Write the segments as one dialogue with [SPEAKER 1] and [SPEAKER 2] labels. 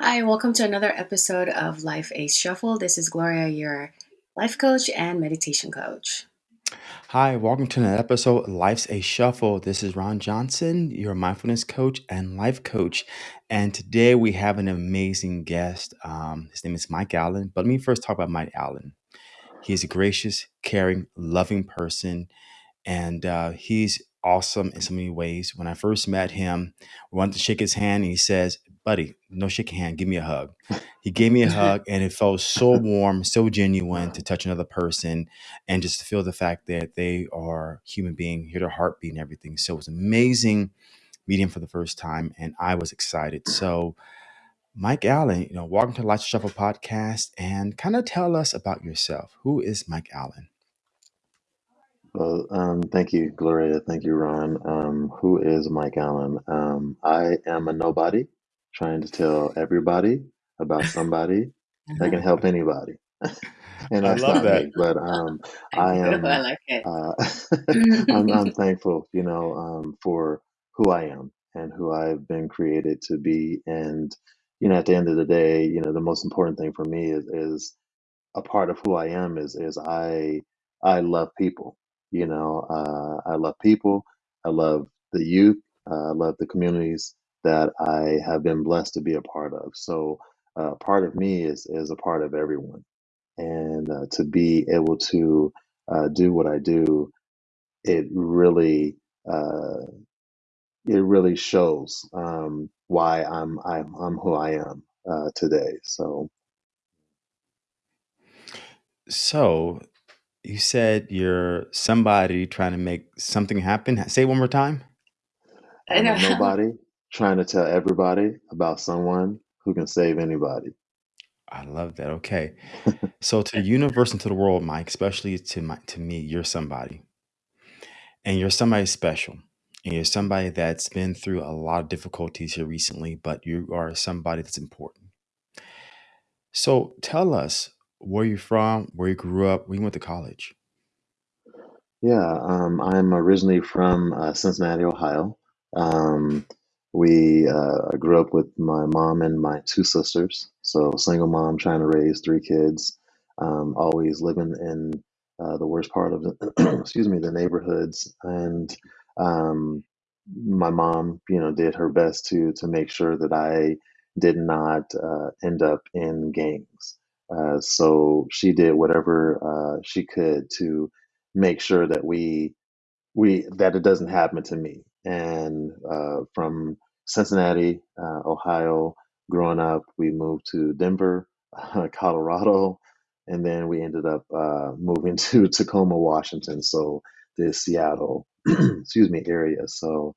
[SPEAKER 1] Hi, welcome to another episode of Life's a Shuffle. This is Gloria, your life coach and meditation coach.
[SPEAKER 2] Hi, welcome to another episode of Life's a Shuffle. This is Ron Johnson, your mindfulness coach and life coach. And today we have an amazing guest. Um, his name is Mike Allen. But let me first talk about Mike Allen. He's a gracious, caring, loving person and uh, he's awesome in so many ways. When I first met him, we wanted to shake his hand, and he says, "Buddy, no shaking hand. Give me a hug." He gave me a hug, and it felt so warm, so genuine to touch another person, and just to feel the fact that they are human being, hear their heartbeat and everything. So it was amazing meeting him for the first time, and I was excited. So. Mike Allen, you know, welcome to the Life Shuffle podcast and kind of tell us about yourself. Who is Mike Allen?
[SPEAKER 3] Well, um, thank you, Gloria. Thank you, Ron. Um, who is Mike Allen? Um, I am a nobody trying to tell everybody about somebody that can help anybody. and
[SPEAKER 2] I
[SPEAKER 3] that's
[SPEAKER 2] love
[SPEAKER 3] not
[SPEAKER 2] that.
[SPEAKER 3] me, but um,
[SPEAKER 1] I do. I
[SPEAKER 3] am
[SPEAKER 1] like it.
[SPEAKER 3] uh, I'm, I'm thankful, you know, um, for who I am and who I've been created to be. And, you know, at the end of the day, you know, the most important thing for me is, is a part of who I am is is I I love people. You know, uh, I love people. I love the youth. Uh, I love the communities that I have been blessed to be a part of. So, uh, part of me is is a part of everyone, and uh, to be able to uh, do what I do, it really uh, it really shows um, why I'm I'm I'm who I am uh, today. So
[SPEAKER 2] So, you said you're somebody trying to make something happen. Say it one more time.
[SPEAKER 1] I
[SPEAKER 3] I'm a
[SPEAKER 1] know.
[SPEAKER 3] nobody trying to tell everybody about someone who can save anybody.
[SPEAKER 2] I love that. Okay. So to the universe and to the world, Mike, especially to my to me, you're somebody. And you're somebody special. And you're somebody that's been through a lot of difficulties here recently, but you are somebody that's important. So tell us where you're from, where you grew up, where you went to college.
[SPEAKER 3] Yeah, um, I'm originally from uh, Cincinnati, Ohio. Um, we uh, grew up with my mom and my two sisters. So single mom trying to raise three kids. Um, always living in uh, the worst part of the excuse me the neighborhoods, and um, my mom, you know, did her best to to make sure that I did not uh, end up in gangs. Uh, so she did whatever uh, she could to make sure that we we that it doesn't happen to me. And uh, from Cincinnati, uh, Ohio, growing up, we moved to Denver, Colorado, and then we ended up uh, moving to Tacoma, Washington. So the Seattle, excuse me, area. So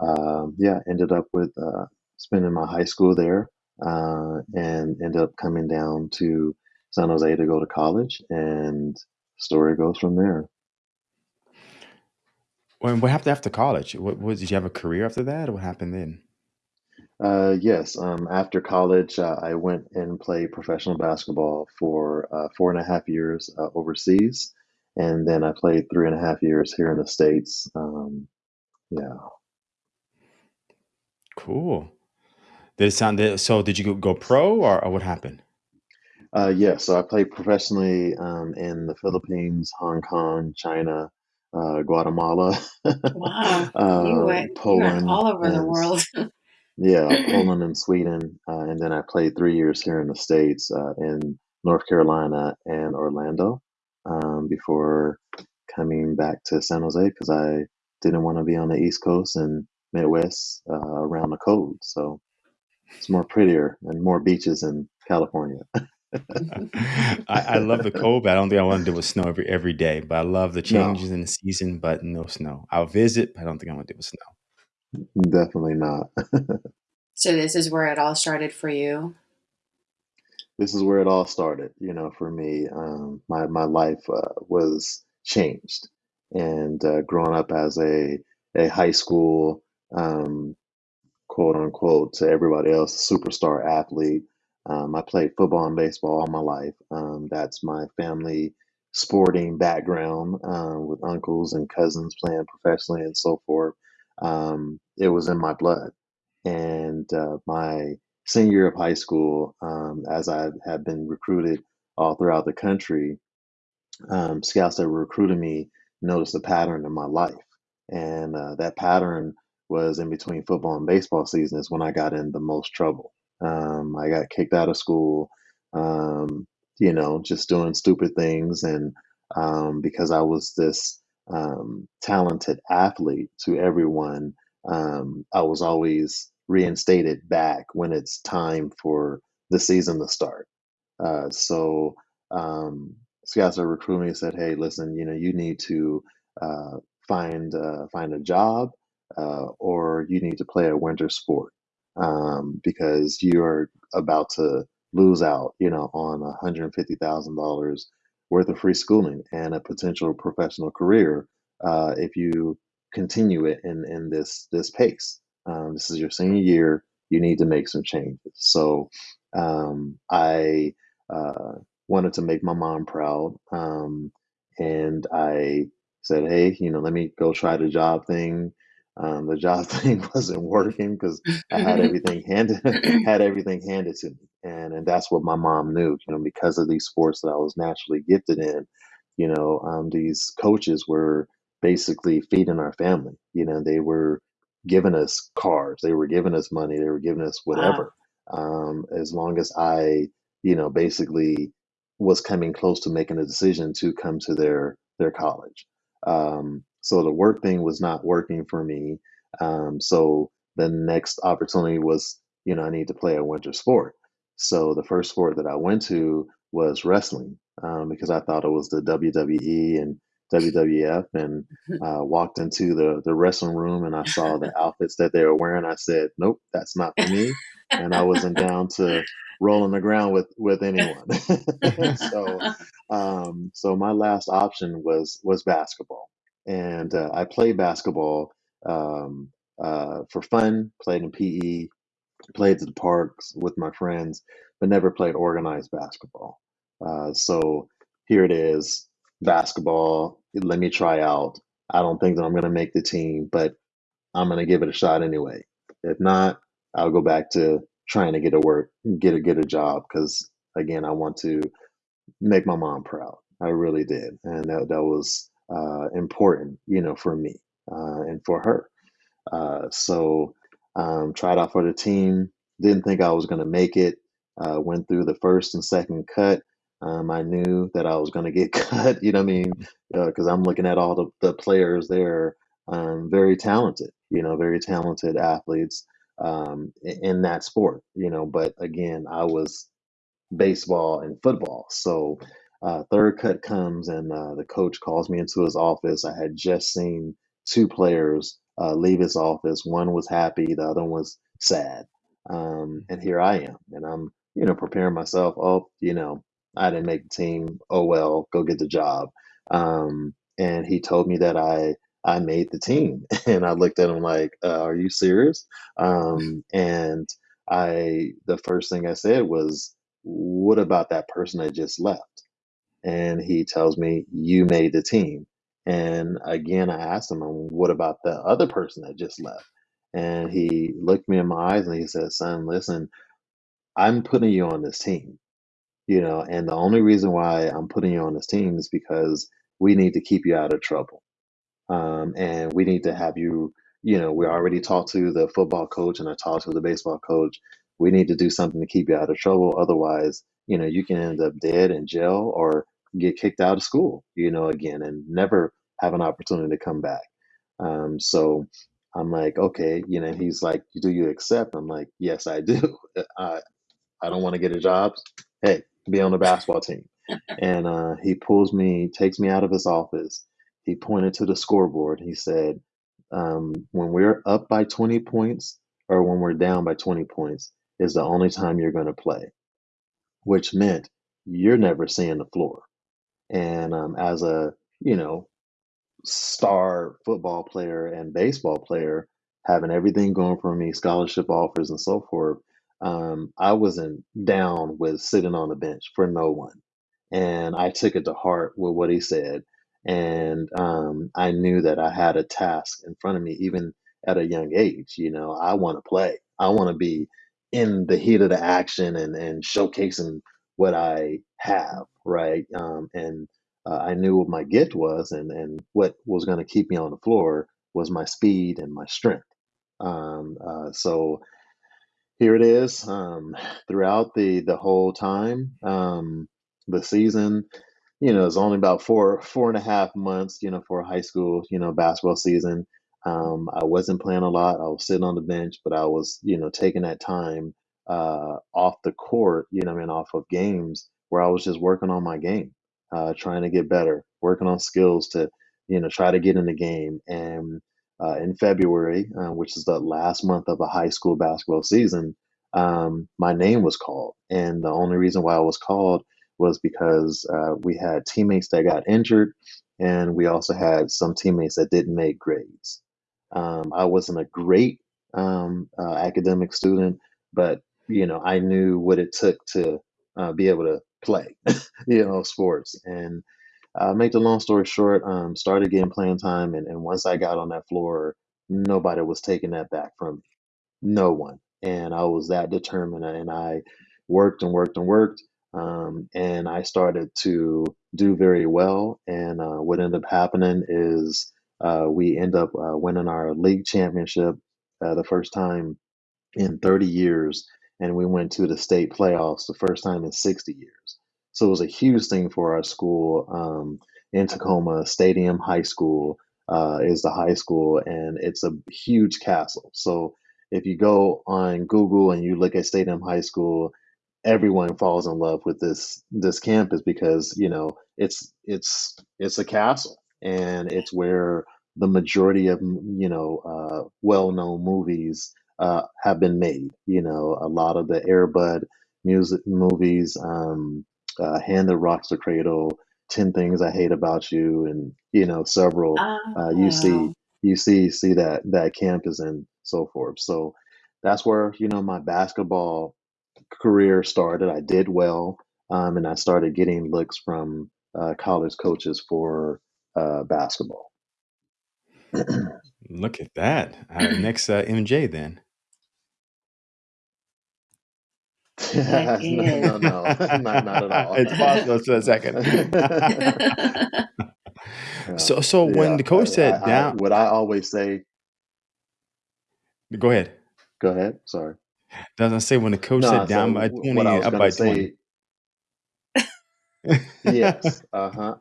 [SPEAKER 3] um, yeah, ended up with uh, spending my high school there, uh, and ended up coming down to San Jose to go to college, and story goes from there.
[SPEAKER 2] When what happened after college? What, what did you have a career after that? What happened then?
[SPEAKER 3] Uh, yes, um, after college, uh, I went and played professional basketball for uh, four and a half years uh, overseas, and then I played three and a half years here in the States. Um, yeah.
[SPEAKER 2] Cool. Did it sound so did you go, go pro or, or what happened?
[SPEAKER 3] Uh, yeah, so I played professionally um, in the Philippines, Hong Kong, China, uh, Guatemala,
[SPEAKER 1] Wow.
[SPEAKER 3] Uh,
[SPEAKER 1] went went
[SPEAKER 3] Poland,
[SPEAKER 1] all over the world.
[SPEAKER 3] yeah, Poland and Sweden, uh, and then I played three years here in the States, uh, in North Carolina and Orlando, um, before coming back to San Jose because I didn't want to be on the East Coast and Midwest uh, around the cold. So it's more prettier and more beaches in California.
[SPEAKER 2] I, I love the cold, but I don't think I want to deal with snow every every day. But I love the
[SPEAKER 3] No,
[SPEAKER 2] changes in the season, but no snow. I'll visit, but I don't think I want to deal with snow.
[SPEAKER 3] definitely not.
[SPEAKER 1] So this is where it all started for you.
[SPEAKER 3] this is where it all started. You know, for me, um, my my life uh, was changed, and uh, growing up as a a high school um, quote unquote to everybody else superstar athlete. Um, I played football and baseball all my life. Um, that's my family sporting background um, with uncles and cousins playing professionally and so forth. Um, it was in my blood, and uh, my senior year of high school, um, as I had been recruited all throughout the country, um, scouts that were recruiting me noticed a pattern in my life. And uh, that pattern was in between football and baseball seasons when I got in the most trouble. Um, I got kicked out of school, um, you know, just doing stupid things. And um, because I was this um, talented athlete to everyone, um, I was always reinstated back when it's time for the season to start. Uh, so, um, scouts are recruiting me said, "Hey, listen, you know, you need to uh, find uh, find a job, uh, or you need to play a winter sport um, because you are about to lose out, you know, on one hundred and fifty thousand dollars worth of free schooling and a potential professional career uh, if you continue it in in this this pace. Um, this is your senior year. You need to make some changes." So um, I uh, wanted to make my mom proud. Um, and I said, hey, you know, let me go try the job thing. Um, the job thing wasn't working because I had everything handed had everything handed to me, and and that's what my mom knew. You know, because of these sports that I was naturally gifted in, you know, um, these coaches were basically feeding our family. You know, they were giving us cars, they were giving us money, they were giving us whatever. Um, as long as I you know, basically was coming close to making a decision to come to their their college. Um, so the work thing was not working for me. Um, so the next opportunity was, you know, I need to play a winter sport. So the first sport that I went to was wrestling um, because I thought it was the WWE and WWF, and uh, walked into the the wrestling room and I saw the outfits that they were wearing. I said, "Nope, that's not for me," and I wasn't down to roll on the ground with with anyone. so um, so my last option was was basketball, and uh, I played basketball um, uh, for fun. Played in PE, played at the parks with my friends, but never played organized basketball. Uh, so here it is, basketball. Let me try out. I don't think that I'm going to make the team, but I'm going to give it a shot anyway. If not, I'll go back to trying to get a work, get a get a job because again, I want to make my mom proud. I really did, and that that was uh, important, you know, for me uh, and for her. Uh, so um, tried out for the team. Didn't think I was going to make it. Uh, went through the first and second cut. Um, I knew that I was going to get cut. You know what I mean? Because I'm looking at all the, the players there, um, very talented. You know, very talented athletes um, in that sport. You know, but again, I was baseball and football. So uh, third cut comes and uh, the coach calls me into his office. I had just seen two players uh, leave his office. One was happy, the other one was sad. Um, and here I am, and I'm you know preparing myself. Oh, you know, I didn't make the team. Oh well, go get the job. Um, and he told me that I I made the team, and I looked at him like, uh, "Are you serious?" Um, and I the first thing I said was, what about that person that just left? And he tells me, you made the team. And again, I asked him, what about the other person that just left? And he looked me in my eyes and he said, son, listen, I'm putting you on this team, you know, and the only reason why I'm putting you on this team is because we need to keep you out of trouble um, and we need to have you. You know, we already talked to the football coach and I talked to the baseball coach. We need to do something to keep you out of trouble. Otherwise, you know, you can end up dead in jail or get kicked out of school. You know, again, and never have an opportunity to come back. Um, so I'm like, okay, you know, he's like, do you accept? I'm like, yes, I do. I I don't want to get a job. Hey, be on the basketball team. And uh, he pulls me, takes me out of his office. He pointed to the scoreboard. He said, um, when we're up by 20 points or when we're down by 20 points is the only time you're going to play, which meant you're never seeing the floor. And um, as a, you know, star football player and baseball player, having everything going for me, scholarship offers and so forth, um, I wasn't down with sitting on the bench for no one. And I took it to heart with what he said. And um, I knew that I had a task in front of me, even at a young age. You know, I want to play. I want to be in the heat of the action and and showcasing what I have, right? Um, and uh, I knew what my gift was, and and what was going to keep me on the floor was my speed and my strength. Um, uh, so here it is. Um, throughout the the whole time, um, the season you know, it's only about four four and a half months, you know, for a high school, you know, basketball season. Um, I wasn't playing a lot. I was sitting on the bench, but I was, you know, taking that time uh, off the court, you know, I mean, off of games where I was just working on my game, uh, trying to get better, working on skills to, you know, try to get in the game. And uh, in February, uh, which is the last month of a high school basketball season, um, my name was called, and the only reason why I was called was because uh, we had teammates that got injured, and we also had some teammates that didn't make grades. Um, I wasn't a great um, uh, academic student, but you know I knew what it took to uh, be able to play, you know, sports. And uh, make the long story short, um, started getting playing time, and, and once I got on that floor, nobody was taking that back from me no one. And I was that determined and I worked and worked and worked. Um, and I started to do very well. And uh, what ended up happening is uh, we end up uh, winning our league championship uh, the first time in 30 years, and we went to the state playoffs the first time in 60 years. So it was a huge thing for our school um, in Tacoma. Stadium High School uh, is the high school, and it's a huge castle. So if you go on Google and you look at Stadium High School, everyone falls in love with this this campus because you know it's it's it's a castle and it's where the majority of you know uh, well-known movies uh, have been made. You know, a lot of the Air Bud music movies, um, uh, Hand That Rocks the Cradle, Ten Things I Hate About You, and you know several. Uh, you see,
[SPEAKER 1] Oh,
[SPEAKER 3] you see, see that that campus and so forth. So that's where you know my basketball career started. I did well, um, and I started getting looks from uh, college coaches for uh, basketball.
[SPEAKER 2] Look at that. Uh, next, uh, MJ then.
[SPEAKER 1] that
[SPEAKER 3] no,
[SPEAKER 1] is.
[SPEAKER 3] no, no, not not at all.
[SPEAKER 2] it's possible for a second.
[SPEAKER 3] yeah,
[SPEAKER 2] so, so when
[SPEAKER 3] yeah.
[SPEAKER 2] the
[SPEAKER 3] I,
[SPEAKER 2] coach said
[SPEAKER 3] I, I,
[SPEAKER 2] down,
[SPEAKER 3] what I always say.
[SPEAKER 2] go ahead.
[SPEAKER 3] Go ahead. Sorry.
[SPEAKER 2] Doesn't say when the coach
[SPEAKER 3] No,
[SPEAKER 2] said
[SPEAKER 3] so
[SPEAKER 2] down by
[SPEAKER 3] w- what I
[SPEAKER 2] twenty,
[SPEAKER 3] was
[SPEAKER 2] up
[SPEAKER 3] gonna
[SPEAKER 2] by twenty.
[SPEAKER 3] say. Yes. Uh huh.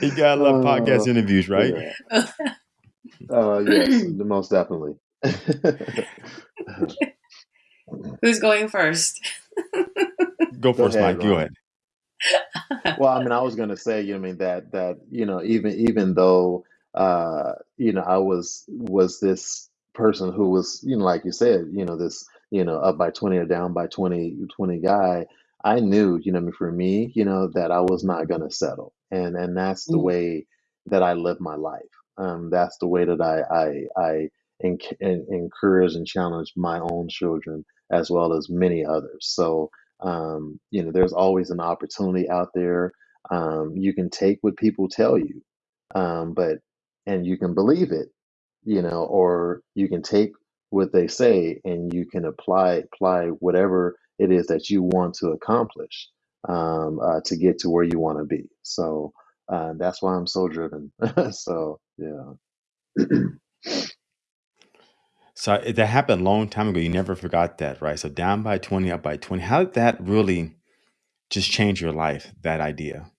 [SPEAKER 2] you gotta love podcast
[SPEAKER 3] Oh,
[SPEAKER 2] interviews, right?
[SPEAKER 3] yeah. Uh, yes, most definitely.
[SPEAKER 1] Who's going first?
[SPEAKER 2] Go
[SPEAKER 3] Go
[SPEAKER 2] first,
[SPEAKER 3] ahead,
[SPEAKER 2] Mike. Go
[SPEAKER 3] Ron.
[SPEAKER 2] ahead.
[SPEAKER 3] Well, I mean, I was gonna say, you know, I mean that that you know, even even though uh, you know, I was was this person who was, you know, like you said, you know, this, you know, up by 20 or down by 20 20 guy, I knew, you know, I mean, for me, you know, that I was not gonna settle. And and that's the
[SPEAKER 1] Mm.
[SPEAKER 3] way that I live my life. Um, that's the way that I I I enc en- encourage and challenge my own children as well as many others. So um, you know, there's always an opportunity out there. Um, you can take what people tell you, um, but and you can believe it, you know, or you can take what they say and you can apply apply whatever it is that you want to accomplish um, uh, to get to where you want to be. So uh, that's why I'm so driven. so yeah.
[SPEAKER 2] So that happened a long time ago. You never forgot that, right? So down by 20, up by 20. How did that really just change your life, that idea?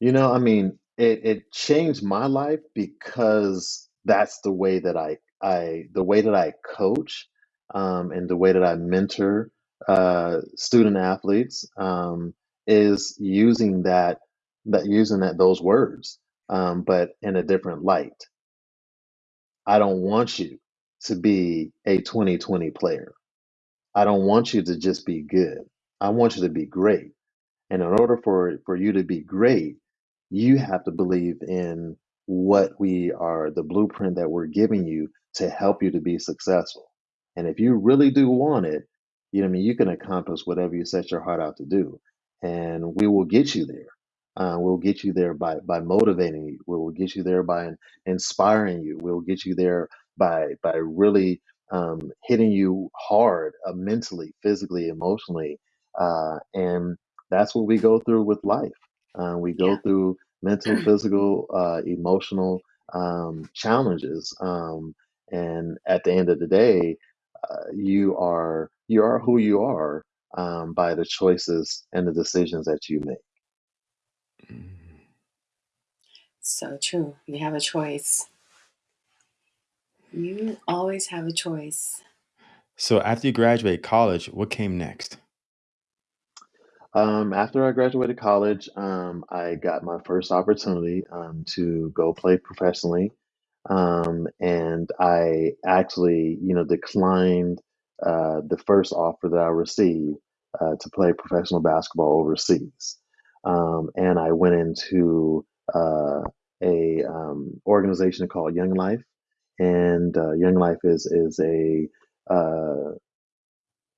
[SPEAKER 3] You know, I mean, it it changed my life because that's the way that I I the way that I coach, um, and the way that I mentor uh, student athletes um, is using that that using that those words, um, but in a different light. I don't want you to be a 2020 player. I don't want you to just be good. I want you to be great. And in order for for you to be great, you have to believe in what we are, the blueprint that we're giving you to help you to be successful. And if you really do want it, you know, what I mean, you can accomplish whatever you set your heart out to do, and we will get you there. Uh, we'll get you there by by motivating you. We will get you there by in- inspiring you. We'll get you there by by really um, hitting you hard uh, mentally, physically, emotionally, uh, and that's what we go through with life. Uh, we go
[SPEAKER 1] Yeah.
[SPEAKER 3] through mental, physical, uh, emotional um, challenges, um, and at the end of the day, uh, you are you are who you are um, by the choices and the decisions that you make.
[SPEAKER 2] Mm.
[SPEAKER 1] So true. You have a choice. You always have a choice.
[SPEAKER 2] So after you graduate college, what came next?
[SPEAKER 3] Um, after I graduated college, um, I got my first opportunity um, to go play professionally, um, and I actually, you know, declined uh, the first offer that I received uh, to play professional basketball overseas, um, and I went into uh, a um, organization called Young Life, and uh, Young Life is is a uh,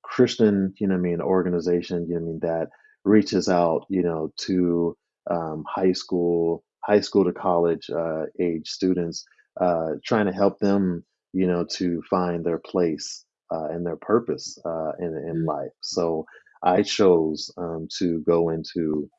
[SPEAKER 3] Christian, you know, what I mean, organization, you know, what I mean, that reaches out, you know, to um, high school, high school to college uh, age students, uh, trying to help them, you know, to find their place uh, and their purpose uh, in in
[SPEAKER 1] Mm,
[SPEAKER 3] life. So I chose um, to go into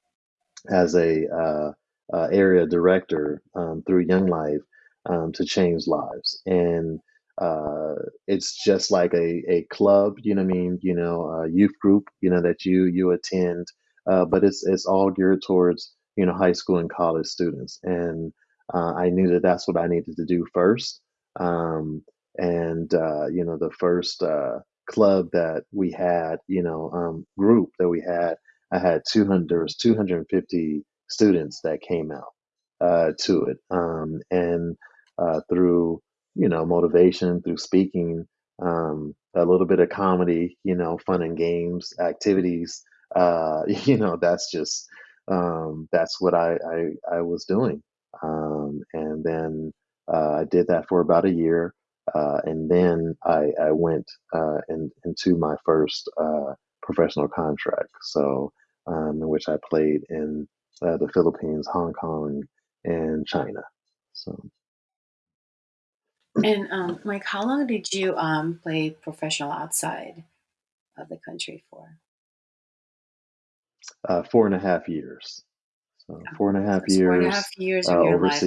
[SPEAKER 3] as a uh, uh, area director um, through Young Life um, to change lives. And uh, it's just like a, a club, you know what I mean, you know, a youth group, you know, that you you attend, uh, but it's it's all geared towards you know high school and college students. And uh, I knew that that's what I needed to do first. Um, and uh, you know, the first uh, club that we had, you know, um, group that we had I had 200, there was 250 students that came out uh, to it. Um, and uh, through, you know, motivation, through speaking, um, a little bit of comedy, you know, fun and games, activities, uh, you know, that's just, um, that's what I, I, I was doing. Um, and then uh, I did that for about a year. Uh, and then I, I went uh, in, into my first uh, professional contract. So, um, in which I played in uh, the Philippines, Hong Kong, and China. So
[SPEAKER 1] And um, Mike, how long did you um, play professional outside of the country for?
[SPEAKER 3] uh, four and a half years. So four and a half
[SPEAKER 1] it's four and a half
[SPEAKER 3] years
[SPEAKER 1] years
[SPEAKER 3] uh,
[SPEAKER 1] of your life.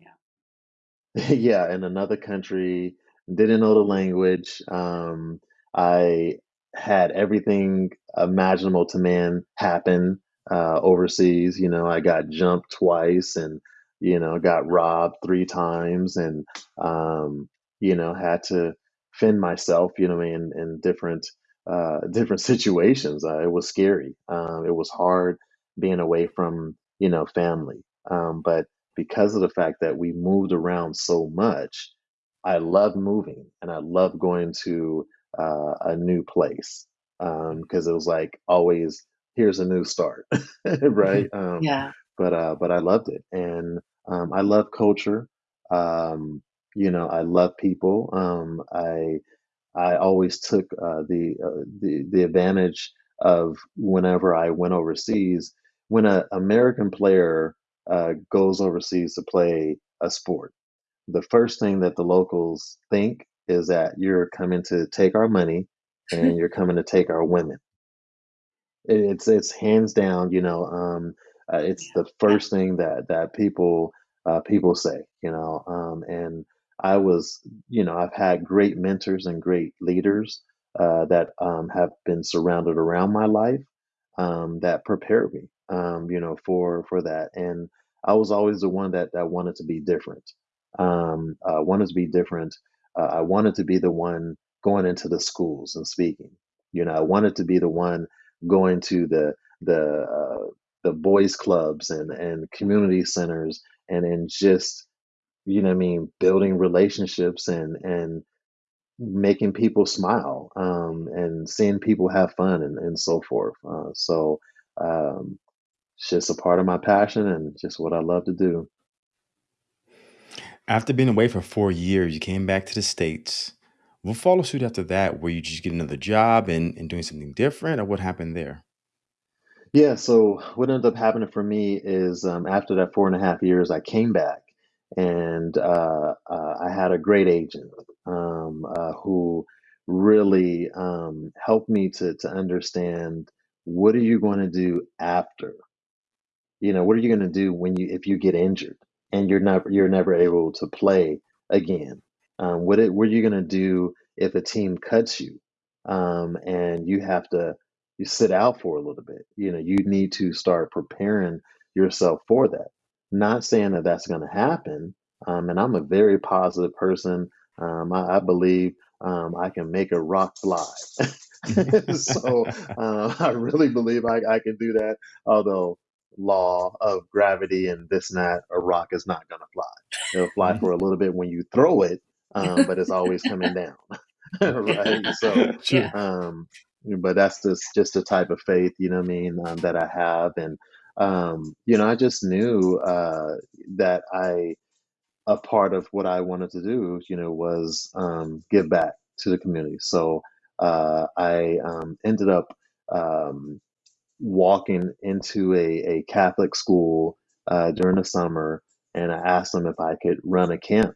[SPEAKER 1] Yeah.
[SPEAKER 3] yeah, in another country, didn't know the language. Um, I had everything imaginable to man happen uh, overseas. You know, I got jumped twice and, you know, got robbed three times and, um, you know, had to fend myself, you know, in, in different, uh, different situations. Uh, it was scary. Um, it was hard being away from, you know, family. Um, but because of the fact that we moved around so much, I love moving and I love going to uh, a new place because it was like always here's a new start, right? Um,
[SPEAKER 1] Yeah.
[SPEAKER 3] but uh, but I loved it and um, I love culture. Um, you know, I love people. Um, I I always took uh, the, uh, the the advantage of whenever I went overseas. When an American player uh, goes overseas to play a sport, the first thing that the locals think is that you're coming to take our money and you're coming to take our women. It's it's hands down, you know, um, uh, it's the first thing that that people uh, people say, you know, um, and I was, you know, I've had great mentors and great leaders uh, that um, have been surrounded around my life um, that prepared me, um, you know, for for that. And I was always the one that that wanted to be different, um, uh, wanted to be different. Uh, I wanted to be the one going into the schools and speaking. You know, I wanted to be the one going to the the uh, the boys clubs and and community centers and and just you know what I mean building relationships and and making people smile um, and seeing people have fun and, and so forth. Uh, so um, it's just a part of my passion and just what I love to do.
[SPEAKER 2] After being away for four years, you came back to the States. What followed suit after that? Were you just getting another job and, and doing something different, or what happened there?
[SPEAKER 3] Yeah, so what ended up happening for me is um, after that four and a half years, I came back and uh, uh, I had a great agent um, uh, who really um, helped me to to understand what are you going to do after you know what are you going to do when you if you get injured and you're never you're never able to play again. Um, what it, what are you going to do if a team cuts you? Um, and you have to you sit out for a little bit. You know you need to start preparing yourself for that. Not saying that that's going to happen um, and i'm a very positive person. Um, I, I believe um, i can make a rock fly. So uh, i really believe I, I can do that although law of gravity and this and that, a rock is not going to fly. It'll fly for a little bit when you throw it, um, but it's always coming down, right? So,
[SPEAKER 1] Yeah.
[SPEAKER 3] um, but that's just just the type of faith, you know what I mean, um, that I have, and um, you know, I just knew uh, that I a part of what I wanted to do, you know, was um, give back to the community. So uh, I um, ended up. Um, walking into a, a Catholic school uh, during the summer, and I asked them if I could run a camp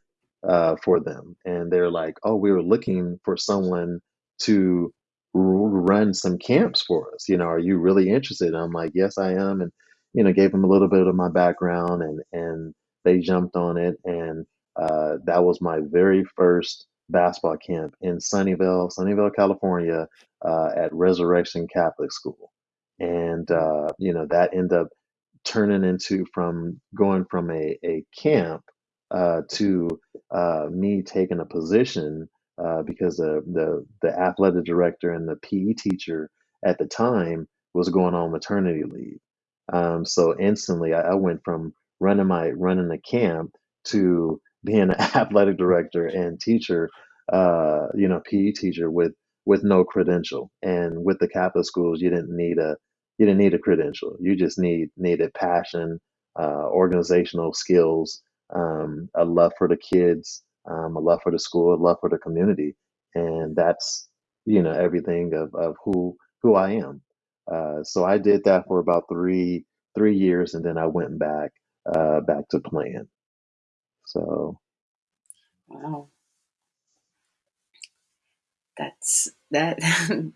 [SPEAKER 3] uh, for them, and they're like, "Oh, we were looking for someone to r- run some camps for us. You know, are you really interested?" And I'm like, "Yes, I am," and you know, gave them a little bit of my background, and and they jumped on it, and uh, that was my very first basketball camp in Sunnyvale, Sunnyvale, California, uh, at Resurrection Catholic School and uh, you know that ended up turning into from going from a, a camp uh, to uh, me taking a position uh, because the, the the athletic director and the PE teacher at the time was going on maternity leave. Um, so instantly, I, I went from running my running the camp to being an athletic director and teacher, uh, you know, PE teacher with with no credential. And with the Catholic schools, you didn't need a you didn't need a credential. You just need needed passion, uh, organizational skills, um, a love for the kids, um, a love for the school, a love for the community, and that's you know everything of of who who I am. Uh, so I did that for about three three years, and then I went back uh, back to playing. So
[SPEAKER 1] Wow. That's that.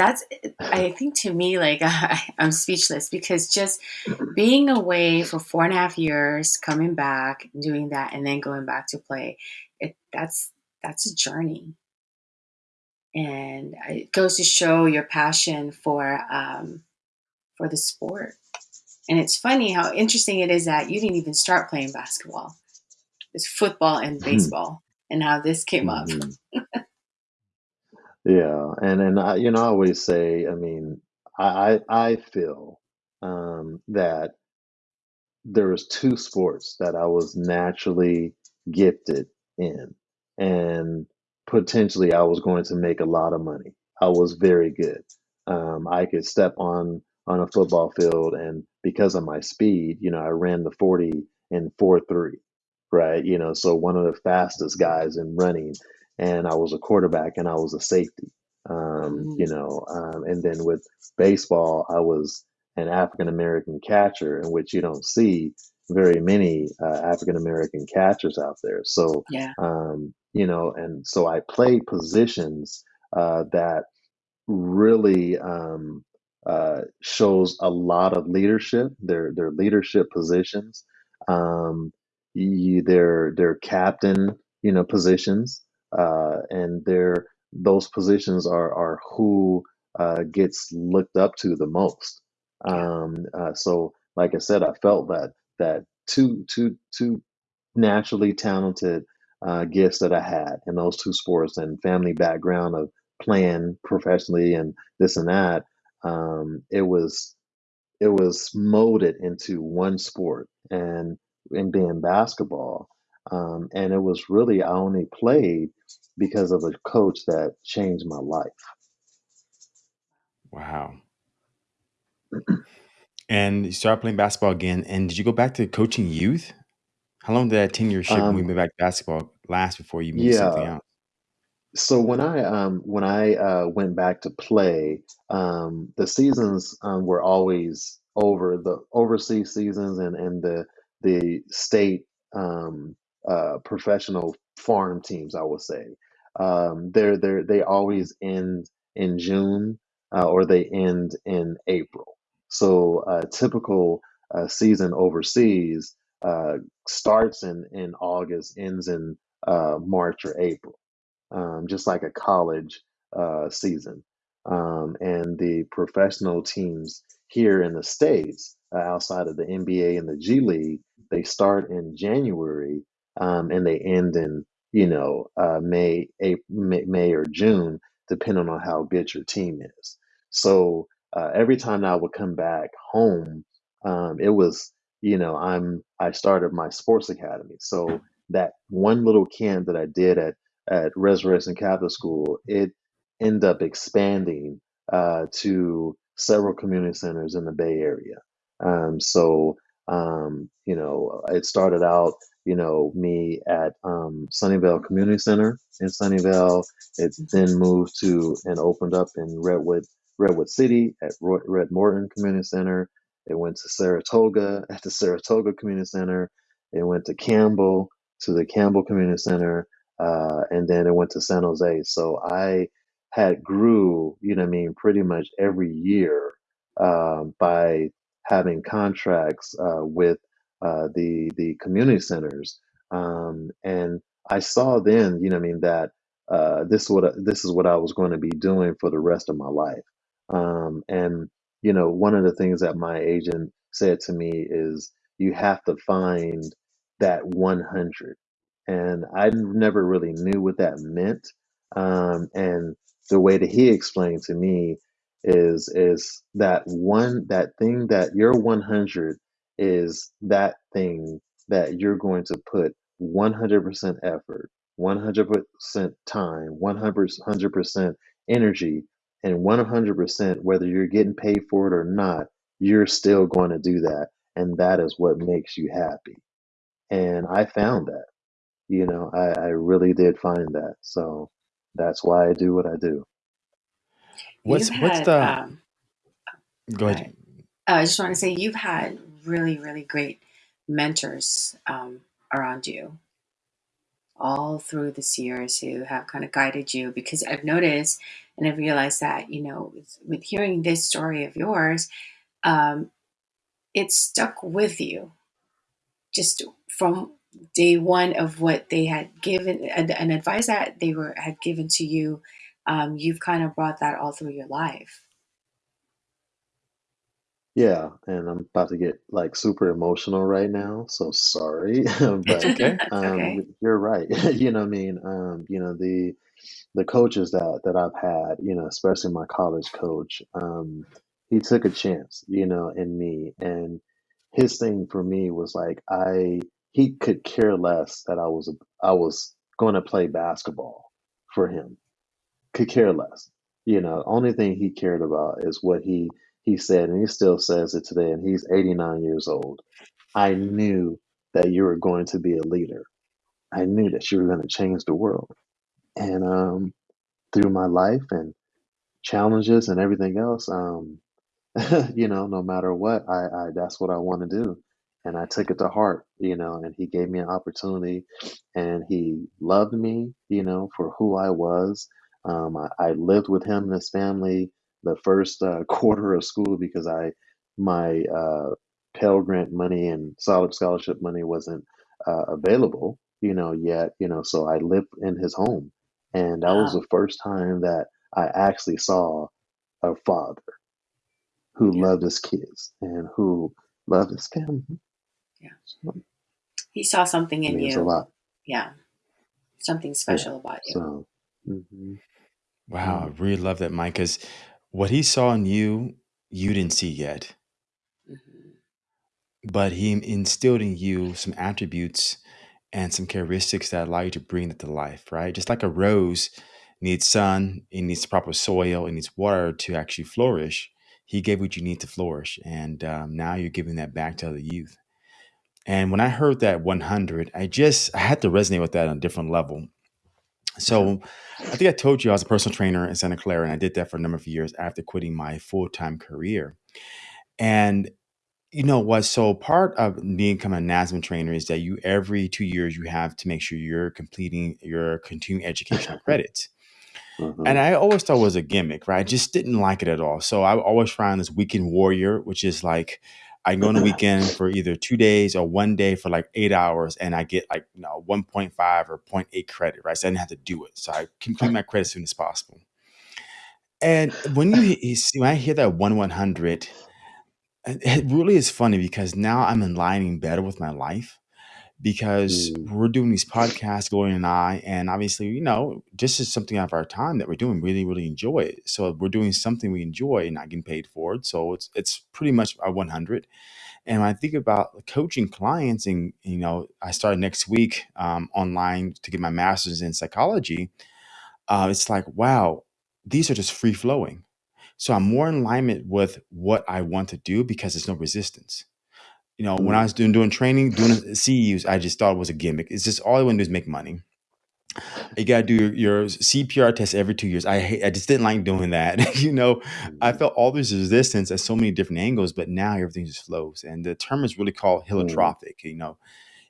[SPEAKER 1] that's. I think to me, like I, I'm speechless because just being away for four and a half years, coming back, doing that, and then going back to play, it that's that's a journey, and it goes to show your passion for um, for the sport. And it's funny how interesting it is that you didn't even start playing basketball. It's football and baseball, and how this came up.
[SPEAKER 3] Yeah, and and I, you know I always say, I mean, I I, I feel um, that there was two sports that I was naturally gifted in, and potentially I was going to make a lot of money. I was very good. Um, I could step on on a football field, and because of my speed, you know, I ran the forty in four three, right? You know, so one of the fastest guys in running, and I was a quarterback, and I was a safety. Um, you
[SPEAKER 1] Mm,
[SPEAKER 3] know, um, and then with baseball, I was an African American catcher, in which you don't see very many uh, African American catchers out there. So,
[SPEAKER 1] yeah,
[SPEAKER 3] um, you know, and so I played positions uh, that really um, uh, shows a lot of leadership. They're, they're leadership positions. Um, you, they're, they're captain, you know, positions, uh, and they're those positions are are who uh, gets looked up to the most. Um, uh, so, like I said, I felt that that two two two naturally talented uh, gifts that I had in those two sports and family background of playing professionally and this and that. Um, it was it was molded into one sport and in being basketball. Um, and it was really I only played because of a coach that changed my life.
[SPEAKER 2] Wow. And you started playing basketball again. And did you go back to coaching youth? How long did that tenureship when we
[SPEAKER 3] Um,
[SPEAKER 2] went back to basketball last before you moved something
[SPEAKER 3] yeah,
[SPEAKER 2] else?
[SPEAKER 3] so when I um when I uh went back to play, um the seasons um were always over the overseas seasons and and the the state um uh professional farm teams, I would say. Um they're they're they always end in June uh, or they end in April. So a typical uh, season overseas uh starts in in August, ends in uh March or April um, just like a college uh, season. Um, and the professional teams here in the States, uh, outside of the NBA and the G League, they start in January um, and they end in, you know, uh, May, April, May, May or June, depending on how good your team is. So uh, every time I would come back home, um, it was, you know, I'm I started my sports academy. So that one little camp that I did at at Resurrection Catholic School, it ended up expanding uh, to several community centers in the Bay Area. Um, so, um, you know, it started out, you know, me at um, Sunnyvale Community Center in Sunnyvale. It then moved to and opened up in Redwood, Redwood City at Ro- Red Morton Community Center. It went to Saratoga at the Saratoga Community Center. It went to Campbell to the Campbell Community Center uh, and then it went to San Jose. So I had grew, you know, what I mean, pretty much every year um, by having contracts uh, with uh, the the community centers, um, and I saw then, you know, I mean, that uh, this what this is what I was going to be doing for the rest of my life. Um, and you know, one of the things that my agent said to me is, you have to find that 100 and I never really knew what that meant. Um, and the way that he explained to me is is that one that thing that your 100 is that thing that you're going to put 100% effort, 100% time, 100% energy, and 100% whether you're getting paid for it or not, you're still going to do that, and that is what makes you happy. And I found that. You know, I, I really did find that. So that's why I do what I do.
[SPEAKER 1] You've
[SPEAKER 2] What's what's
[SPEAKER 1] had,
[SPEAKER 2] the
[SPEAKER 1] um,
[SPEAKER 2] go
[SPEAKER 1] go
[SPEAKER 2] ahead.
[SPEAKER 1] ahead. Uh, I just want to say you've had really, really great mentors um, around you all through this years who have kind of guided you because I've noticed and I've realized that, you know, with, with hearing this story of yours, um, it stuck with you just from day one of what they had given and, and advice that they were had given to you. Um, you've kind of brought that all through your life.
[SPEAKER 3] Yeah, and I'm about to get like super emotional right now, so sorry.
[SPEAKER 2] It's
[SPEAKER 3] But
[SPEAKER 2] okay.
[SPEAKER 1] That's okay.
[SPEAKER 3] um you're right. You know what I mean? Um, you know, the the coaches that that I've had, you know, especially my college coach, um, he took a chance, you know, in me. And his thing for me was like I he could care less that I was I was going to play basketball for him could care less. You know, only thing he cared about is what he he said, and he still says it today. And he's 89 years old. I knew that you were going to be a leader. I knew that you were going to change the world. And um, through my life and challenges and everything else, um, you know, no matter what, I, I that's what I want to do. And I took it to heart, you know, and he gave me an opportunity and he loved me, you know, for who I was. Um, I, I lived with him and his family the first uh, quarter of school because I, my uh, Pell Grant money and solid scholarship money wasn't uh, available, you know, yet, you know, so I lived in his home. And that was
[SPEAKER 1] Wow.
[SPEAKER 3] the first time that I actually saw a father who
[SPEAKER 1] Yeah.
[SPEAKER 3] loved his kids and who loved his family.
[SPEAKER 1] Yeah.
[SPEAKER 3] So
[SPEAKER 1] He saw something
[SPEAKER 3] it
[SPEAKER 1] in
[SPEAKER 3] means a
[SPEAKER 1] you.
[SPEAKER 3] lot.
[SPEAKER 1] Yeah. Something
[SPEAKER 3] Yeah.
[SPEAKER 1] special about you.
[SPEAKER 3] So, hmm
[SPEAKER 2] Wow, I really love that, Mike, because what he saw in you, you didn't see yet.
[SPEAKER 1] hmm
[SPEAKER 2] But he instilled in you some attributes and some characteristics that allow you to bring that to life, right? Just like a rose needs sun, it needs proper soil, it needs water to actually flourish. He gave what you need to flourish. And um, now you're giving that back to other youth. And when I heard that 100, I just I had to resonate with that on a different level. So I think I told you I was a personal trainer in Santa Clara, and I did that for a number of years after quitting my full time career. And you know what? So part of becoming a NASM trainer is that you every two years you have to make sure you're completing your continuing educational credits.
[SPEAKER 3] hmm
[SPEAKER 2] And I always thought it was a gimmick, right? I just didn't like it at all. So I always find this weekend warrior, which is like I go on a weekend for either two days or one day for like eight hours, and I get like you know 1.5 or zero point 0.8 credit, right? So I didn't have to do it. So I complete my credit as soon as possible. And when you, you see, when I hear that one one hundred, it it really is funny because now I'm aligning better with my life because
[SPEAKER 3] mm
[SPEAKER 2] we're doing these podcasts, Gloria and I, and obviously, you know, this is something out of our time that we're doing. Really, really enjoy it. So we're doing something we enjoy and not getting paid for it. So it's it's pretty much a 100. And when I think about coaching clients, and you know, I start next week um, online to get my master's in psychology. Uh, it's like, wow, these are just free flowing. So I'm more in alignment with what I want to do because there's no resistance you know, when I
[SPEAKER 3] mm
[SPEAKER 2] was doing doing training, doing CEUs, I just thought it was a gimmick. It's just all I want to do is make money. You gotta do your, your CPR test every two years. I hate, I just didn't like doing that. you know, I
[SPEAKER 3] mm
[SPEAKER 2] felt all this resistance at so many different angles, but now everything just flows. And the term is really called
[SPEAKER 3] mm
[SPEAKER 2] holotropic. You know,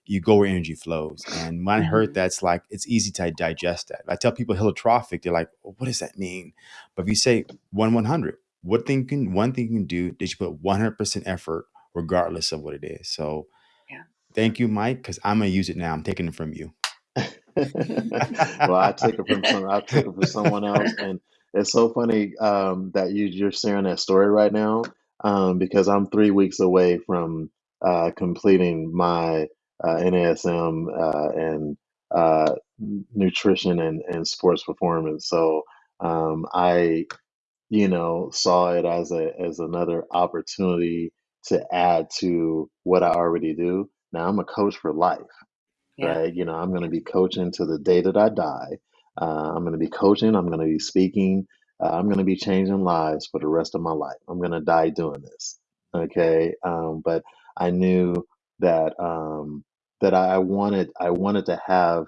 [SPEAKER 2] you go where energy flows. And when I heard that, it's like it's easy to digest that. If I tell people holotropic, they're like, well, "What does that mean?" But if you say one one hundred, what thing can one thing you can do that you put one hundred percent effort, regardless of what it is. So
[SPEAKER 1] Yeah.
[SPEAKER 2] thank you, Mike, because I'm gonna use it now. I'm taking it from you.
[SPEAKER 3] well, I took it from some. I took it from someone else, and it's so funny um, that you you're sharing that story right now um, because I'm three weeks away from uh, completing my uh, NASM uh, and uh, nutrition and, and sports performance. So um, I, you know, saw it as a as another opportunity to add to what I already do. Now I'm a coach for life
[SPEAKER 1] Yeah.
[SPEAKER 3] right? You know, I'm going to be coaching to the day that I die. Uh, I'm going to be coaching. I'm going to be speaking. Uh, I'm going to be changing lives for the rest of my life. I'm going to die doing this. Okay. Um, but I knew that um, that I wanted I wanted to have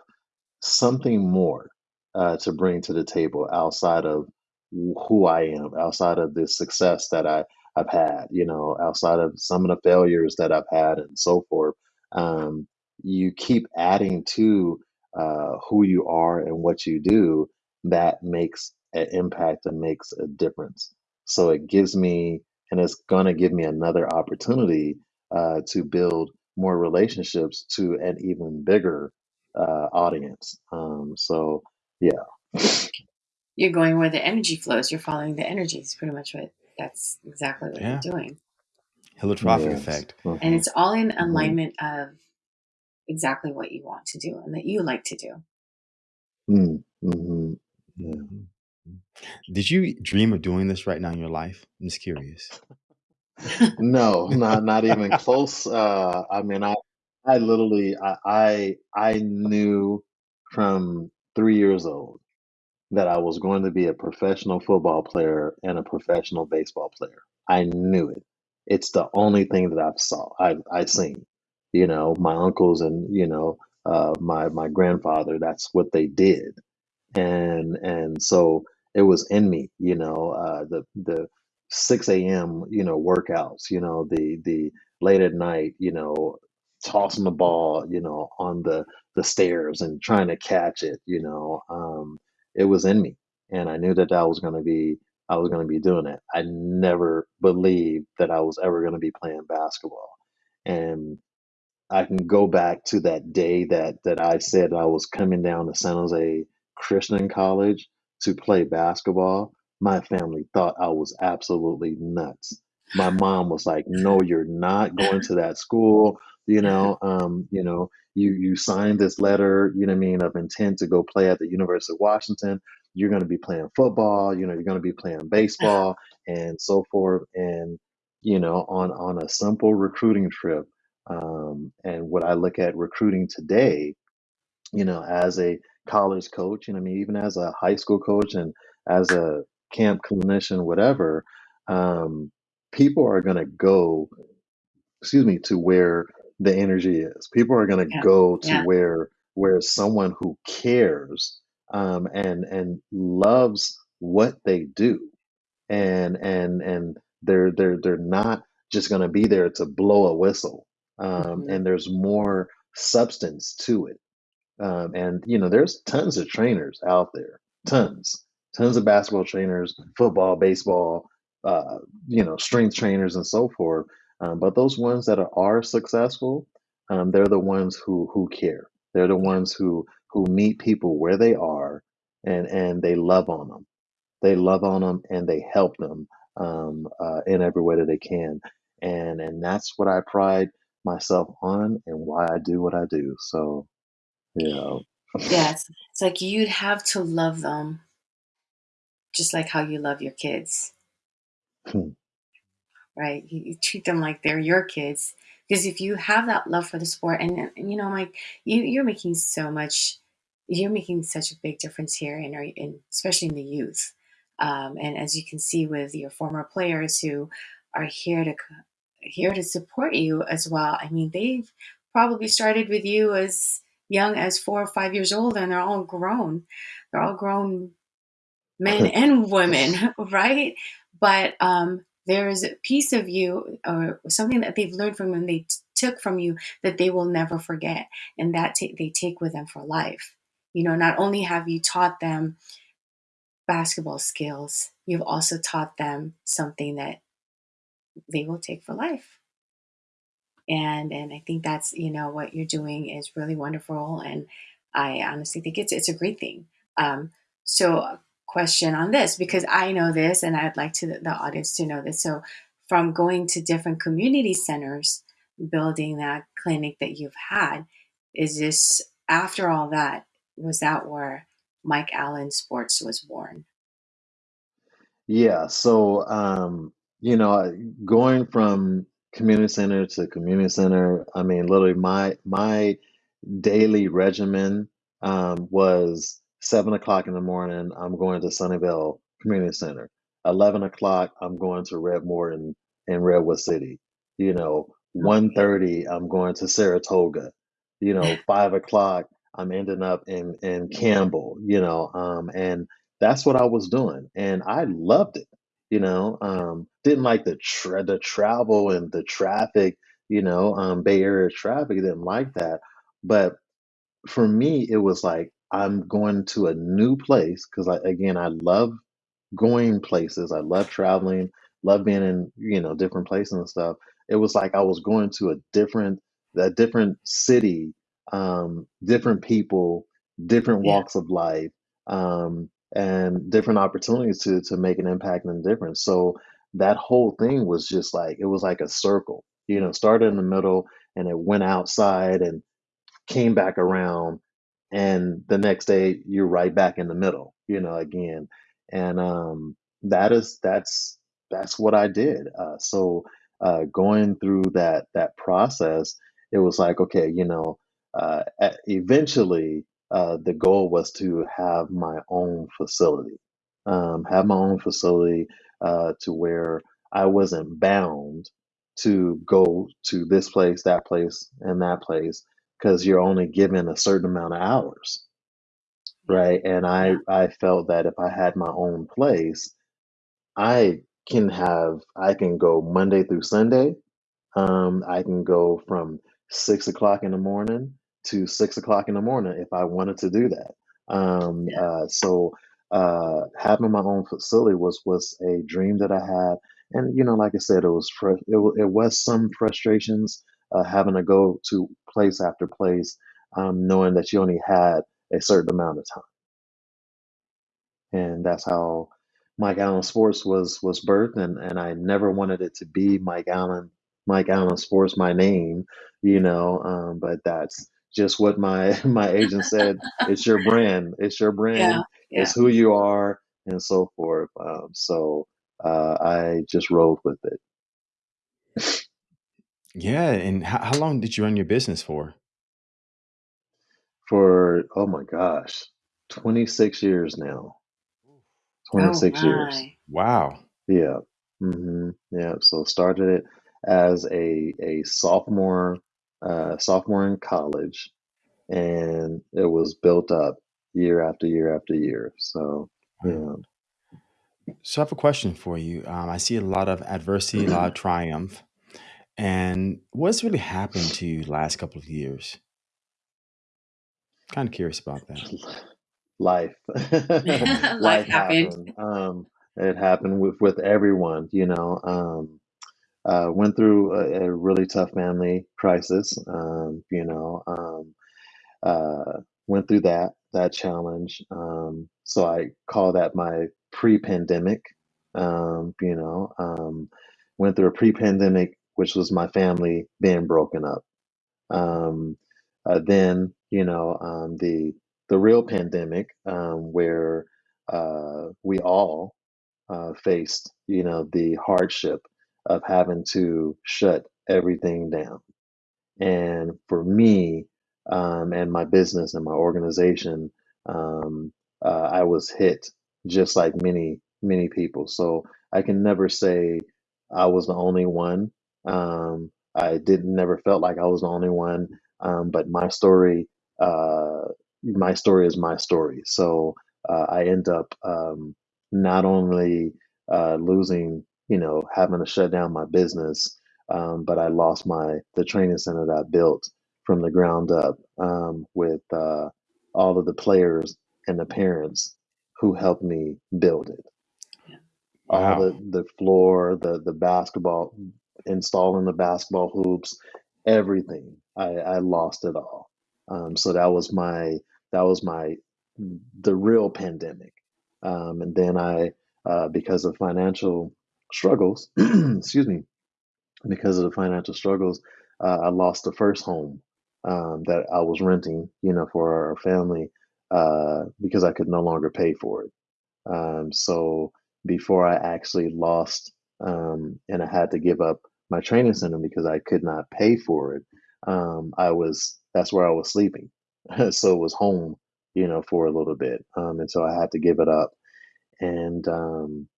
[SPEAKER 3] something more uh, to bring to the table outside of who I am, outside of the success that I, I've had, you know, outside of some of the failures that I've had and so forth. Um, you keep adding to uh, who you are and what you do that makes an impact and makes a difference. So it gives me, and it's going to give me another opportunity uh, to build more relationships to an even bigger uh, audience. Um, so yeah,
[SPEAKER 1] You're going where the energy flows. You're following the energies, pretty much what that's exactly what you're doing.
[SPEAKER 2] holotropic
[SPEAKER 3] yes,
[SPEAKER 2] effect.
[SPEAKER 1] And
[SPEAKER 3] hmm
[SPEAKER 1] it's all in
[SPEAKER 3] hmm
[SPEAKER 1] alignment of exactly what you want to do and that you like to do.
[SPEAKER 3] mm hmm yeah.
[SPEAKER 2] Did you dream of doing this right now in your life? I'm just curious.
[SPEAKER 3] No, not not even close. Uh, I mean, I I literally I I, I knew from three years old that I was going to be a professional football player and a professional baseball player. I knew it. It's the only thing that I've saw I I seen. You know, my uncles and you know uh, my my grandfather. That's what they did and and so it was in me you know uh the the 6 a.m you know workouts you know the the late at night you know tossing the ball you know on the the stairs and trying to catch it you know um it was in me and i knew that that was going to be i was going to be doing it i never believed that i was ever going to be playing basketball and I can go back to that day that that I said I was coming down to San Jose Christian College to play basketball. My family thought I was absolutely nuts. My mom was like, "No, you're not going to that school. You know, um, you know, you you signed this letter, you know what I mean, of intent to go play at the University of Washington. You're going to be playing football. You know, you're going to be playing baseball and so forth. And you know, on on a simple recruiting trip." Um, and what I look at recruiting today, you know, as a college coach, and I mean, even as a high school coach and as a camp clinician, whatever, um, people are going to go, excuse me, to where the energy is. People are going to
[SPEAKER 1] Yeah.
[SPEAKER 3] go to
[SPEAKER 1] Yeah.
[SPEAKER 3] where where someone who cares um, and and loves what they do and and and they're they're they're not just going to be there to blow a whistle um,
[SPEAKER 1] hmm
[SPEAKER 3] and there's more substance to it um, and you know there's tons of trainers out there tons tons of basketball trainers football baseball uh, you know strength trainers and so forth um, but those ones that are, are successful um, they're the ones who who care. They're the ones who who meet people where they are and and they love on them they love on them and they help them um, uh, in every way that they can. And and that's what i pride myself on and why i do what i do. So you know, yeah
[SPEAKER 1] Yes. It's like you'd have to love them just like how you love your kids, right? You, you treat them like they're your kids. Because if you have that love for the sport, and, and you know, like you, you're making so much, you're making such a big difference here, in, our, in especially in the youth. Um, and as you can see with your former players who are here to here to support you as well. I mean, they've probably started with you as young as four or five years old, and they're all grown. They're all grown men and women, right? But um, there's a piece of you or something that they've learned from you and they t- took from you that they will never forget, and that they take with them for life. You know, not only have you taught them basketball skills, you've also taught them something that they will take for life. And and I think that's you know what you're doing is really wonderful, and I honestly think it's it's a great thing. Um, so, question on this because I know this, and I'd like to the audience to know this. So, from going to different community centers, building that clinic that you've had, is this after all that was that where Mike Allen Sports was born?
[SPEAKER 3] Yeah, so um, you know, going from community center to community center, I mean, literally my my daily regimen um, was seven o'clock in the morning, I'm going to Sunnyvale Community Center. Eleven o'clock, I'm going to Red Morton in Redwood City. You know, one
[SPEAKER 1] Okay.
[SPEAKER 3] thirty, I'm going to Saratoga. You know, five o'clock, I'm ending up in in Campbell. You know, um, and that's what I was doing, and I loved it. You know, um, didn't like the tra- the travel and the traffic. You know, um, Bay Area traffic. Didn't like that, but for me, it was like I'm going to a new place because I again I love going places. I love traveling, love being in, you know, different places and stuff. It was like I was going to a different a different city, um, different people, different
[SPEAKER 1] Yeah.
[SPEAKER 3] walks of life, um, and different opportunities to to make an impact and a difference. So that whole thing was just like it was like a circle. You know, started in the middle and it went outside and came back around and the next day you're right back in the middle you know again. And um that is that's that's what i did uh so uh going through that that process it was like okay you know uh eventually uh the goal was to have my own facility um have my own facility uh to where i wasn't bound to go to this place that place and that place because you're only given a certain amount of hours, right? And I I felt that if I had my own place, I can have I can go Monday through Sunday. Um, I can go from six o'clock in the morning to six o'clock in the morning if I wanted to do that. Um,
[SPEAKER 1] Yeah.
[SPEAKER 3] uh, so uh, having my own facility was was a dream that I had, and you know, like I said, it was fr- it, wa- it was some frustrations uh, having to go to place after place, um, knowing that you only had a certain amount of time and that's how Mike Allen Sports was was birthed. And and I never wanted it to be Mike Allen, Mike Allen Sports, my name, you know. Um, but that's just what my my agent said. It's your brand. It's your
[SPEAKER 1] Yeah.
[SPEAKER 3] brand.
[SPEAKER 1] Yeah.
[SPEAKER 3] It's who you are, and so forth. Um, so uh, I just rolled with it
[SPEAKER 2] Yeah, and how, how long did you run your business for?
[SPEAKER 3] for oh my gosh, 26 years now.
[SPEAKER 1] Oh
[SPEAKER 3] 26 years.
[SPEAKER 1] my.
[SPEAKER 2] Wow.
[SPEAKER 3] Yeah. hmm Yeah. So started it as a a sophomore uh sophomore in college and it was built up year after year after year. So,
[SPEAKER 2] Wow.
[SPEAKER 3] yeah.
[SPEAKER 2] So I have a question for you. Um, I see a lot of adversity, a lot of triumph. And what's really happened to you last couple of years? Kind of curious about that.
[SPEAKER 3] life
[SPEAKER 1] Life
[SPEAKER 3] life
[SPEAKER 1] happened.
[SPEAKER 3] happened um it happened with with everyone you know um uh went through a, a really tough family crisis um you know um uh went through that that challenge um so i call that my pre-pandemic um you know um went through a pre-pandemic which was my family being broken up um, uh, then, you know, um, the the real pandemic, um, where uh, we all uh, faced, you know, the hardship of having to shut everything down. And for me, um, and my business and my organization, um, uh, I was hit just like many, many people. So I can never say I was the only one. Um, I didn't never felt like I was the only one. Um, but my story, uh, my story is my story. So uh, I end up um, not only uh, losing, you know, having to shut down my business, um, but I lost my the training center that I built from the ground up um, with uh, all of the players and the parents who helped me build it. All
[SPEAKER 2] Wow.
[SPEAKER 3] the the floor, the the basketball, installing the basketball hoops, everything. I, I lost it all. Um, so that was my that was my the real pandemic. Um, and then I, uh, because of financial struggles, excuse me, because of the financial struggles, uh, I lost the first home um, that I was renting, you know, for our family uh, because I could no longer pay for it. Um, so before I actually lost um, and I had to give up my training center because I could not pay for it, um, I was that's where I was sleeping. so it was home, you know, for a little bit, um, and so I had to give it up. And um,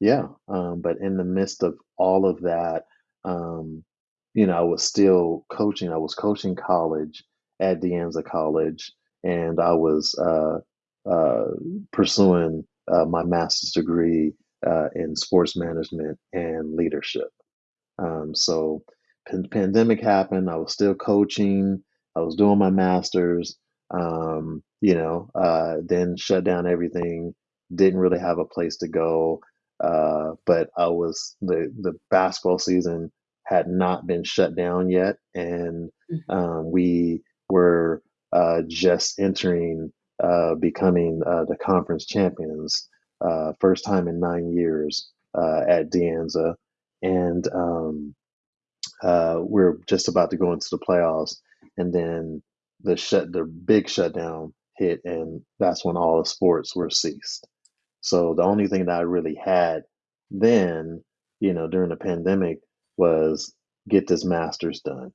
[SPEAKER 3] yeah, um, but in the midst of all of that, um, you know, I was still coaching. I was coaching college at De Anza College, and I was uh, uh, pursuing uh, my master's degree uh, in sports management and leadership. Um, so, pan- pandemic happened. I was still coaching. I was doing my masters. Um, you know, uh, then shut down everything. Didn't really have a place to go. Uh, but I was the the basketball season had not been shut down yet, and
[SPEAKER 1] Mhm.
[SPEAKER 3] um, we were uh, just entering uh, becoming uh, the conference champions. Uh, first time in nine years uh, at De Anza and um, uh, we're just about to go into the playoffs, and then the shut the big shutdown hit, and that's when all the sports were ceased. So the only thing that I really had then, you know, during the pandemic was get this master's done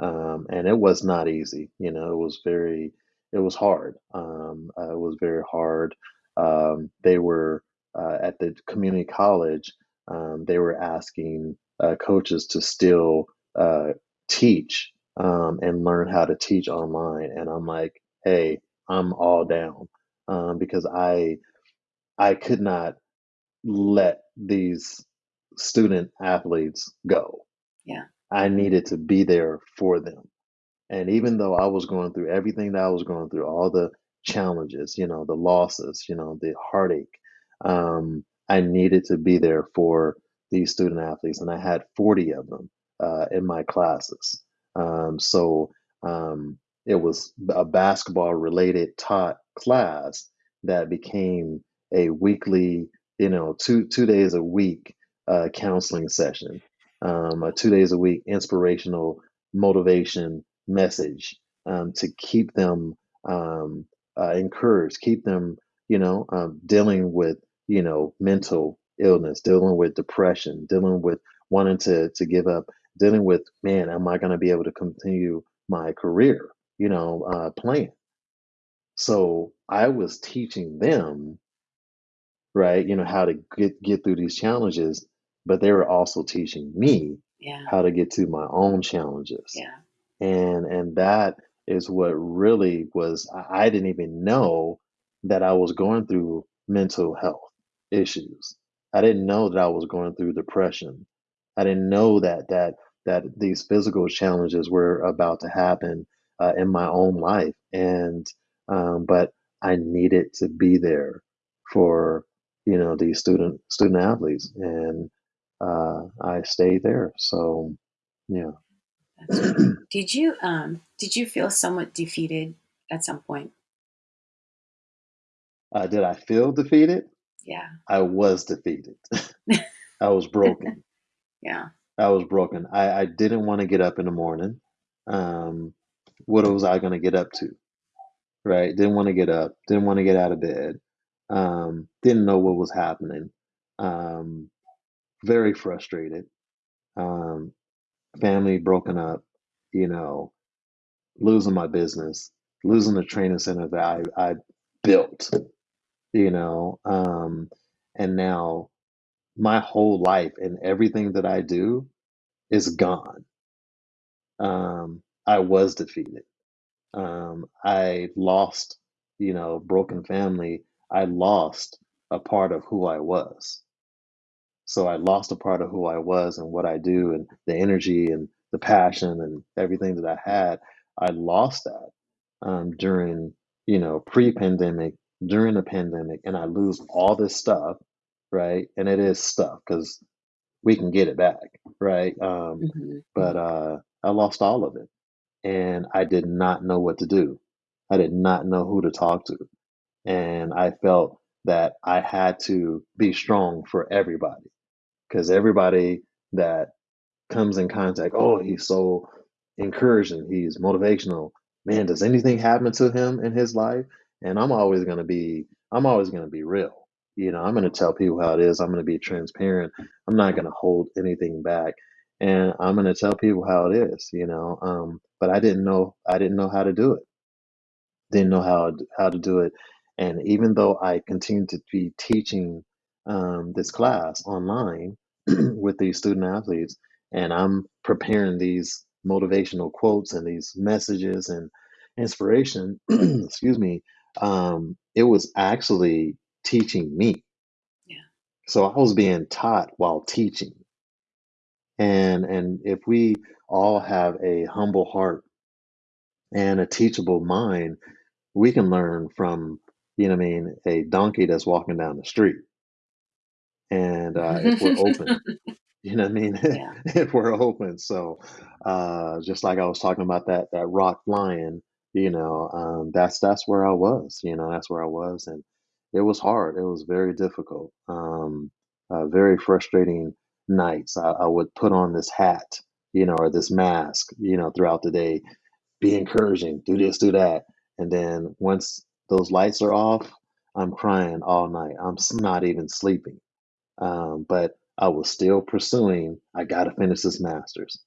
[SPEAKER 3] um, and it was not easy. You know, it was very, it was hard. Um, uh, it was very hard. Um, they were uh, at the community college. Um, they were asking uh, coaches to still uh, teach um, and learn how to teach online, and I'm like, hey, I'm all down um, because I I could not let these student athletes go.
[SPEAKER 1] Yeah.
[SPEAKER 3] I needed to be there for them and even though I was going through everything that I was going through, all the challenges, you know, the losses, you know, the heartache, um, I needed to be there for these student athletes. And I had 40 of them uh, in my classes. Um, so um, it was a basketball related taught class that became a weekly, you know, two two days a week uh, counseling session, um, a two days a week inspirational motivation message um, to keep them um, uh, encouraged, keep them, you know, um, dealing with, you know, mental illness, dealing with depression, dealing with wanting to to give up, dealing with, man, am I going to be able to continue my career, you know, uh, playing? So I was teaching them, right, you know, how to get get through these challenges, but they were also teaching me
[SPEAKER 1] Yeah.
[SPEAKER 3] how to get to my own challenges
[SPEAKER 1] Yeah.
[SPEAKER 3] and and that is what really was I I didn't even know that I was going through mental health issues. I didn't know that I was going through depression. I didn't know that that that these physical challenges were about to happen uh, in my own life, and um, but I needed to be there for you know these student student athletes, and uh, I stayed there. So yeah.
[SPEAKER 1] Did you um did you feel somewhat defeated at some point?
[SPEAKER 3] Uh, did I feel defeated?
[SPEAKER 1] Yeah.
[SPEAKER 3] I was defeated. I was broken.
[SPEAKER 1] Yeah.
[SPEAKER 3] I was broken. I, I didn't want to get up in the morning. Um, what was I going to get up to? Right? Didn't want to get up. Didn't want to get out of bed. Um, didn't know what was happening. Um, very frustrated. Um, family broken up. You know, losing my business, losing the training center that I, I built. You know, um, and now my whole life and everything that I do is gone. Um, I was defeated. Um, I lost, you know, broken family. I lost a part of who I was. So I lost a part of who I was and what I do and the energy and the passion and everything that I had. I lost that um, during, you know, pre-pandemic, during the pandemic, and I lose all this stuff, right? And it is stuff because we can get it back, right? Um,
[SPEAKER 1] hmm
[SPEAKER 3] but uh, I lost all of it, and I did not know what to do. I did not know who to talk to, and I felt that I had to be strong for everybody because everybody that comes in contact, oh, he's so encouraging, he's motivational. Man, does anything happen to him in his life? And I'm always gonna be, I'm always gonna be real. You know, I'm gonna tell people how it is. I'm gonna be transparent. I'm not gonna hold anything back, and I'm gonna tell people how it is. You know, um, but I didn't know, I didn't know how to do it didn't know how how to do it. And even though I continued to be teaching um, this class online with these student athletes, and I'm preparing these motivational quotes and these messages and inspiration, excuse me, um, it was actually teaching me.
[SPEAKER 1] Yeah.
[SPEAKER 3] So I was being taught while teaching. And and if we all have a humble heart and a teachable mind, we can learn from, you know what I mean, a donkey that's walking down the street. And uh, if we're open, you know what I mean?
[SPEAKER 1] yeah.
[SPEAKER 3] if we're open. So uh, just like I was talking about that that rock flying, you know, um, that's that's where I was, you know, that's where I was. And it was hard. It was very difficult. Um, uh, very frustrating nights. I, I would put on this hat, you know, or this mask, you know, throughout the day be encouraging, do this, do that. And then once those lights are off, I'm crying all night. I'm not even sleeping. Um, but I was still pursuing, I got to finish this master's.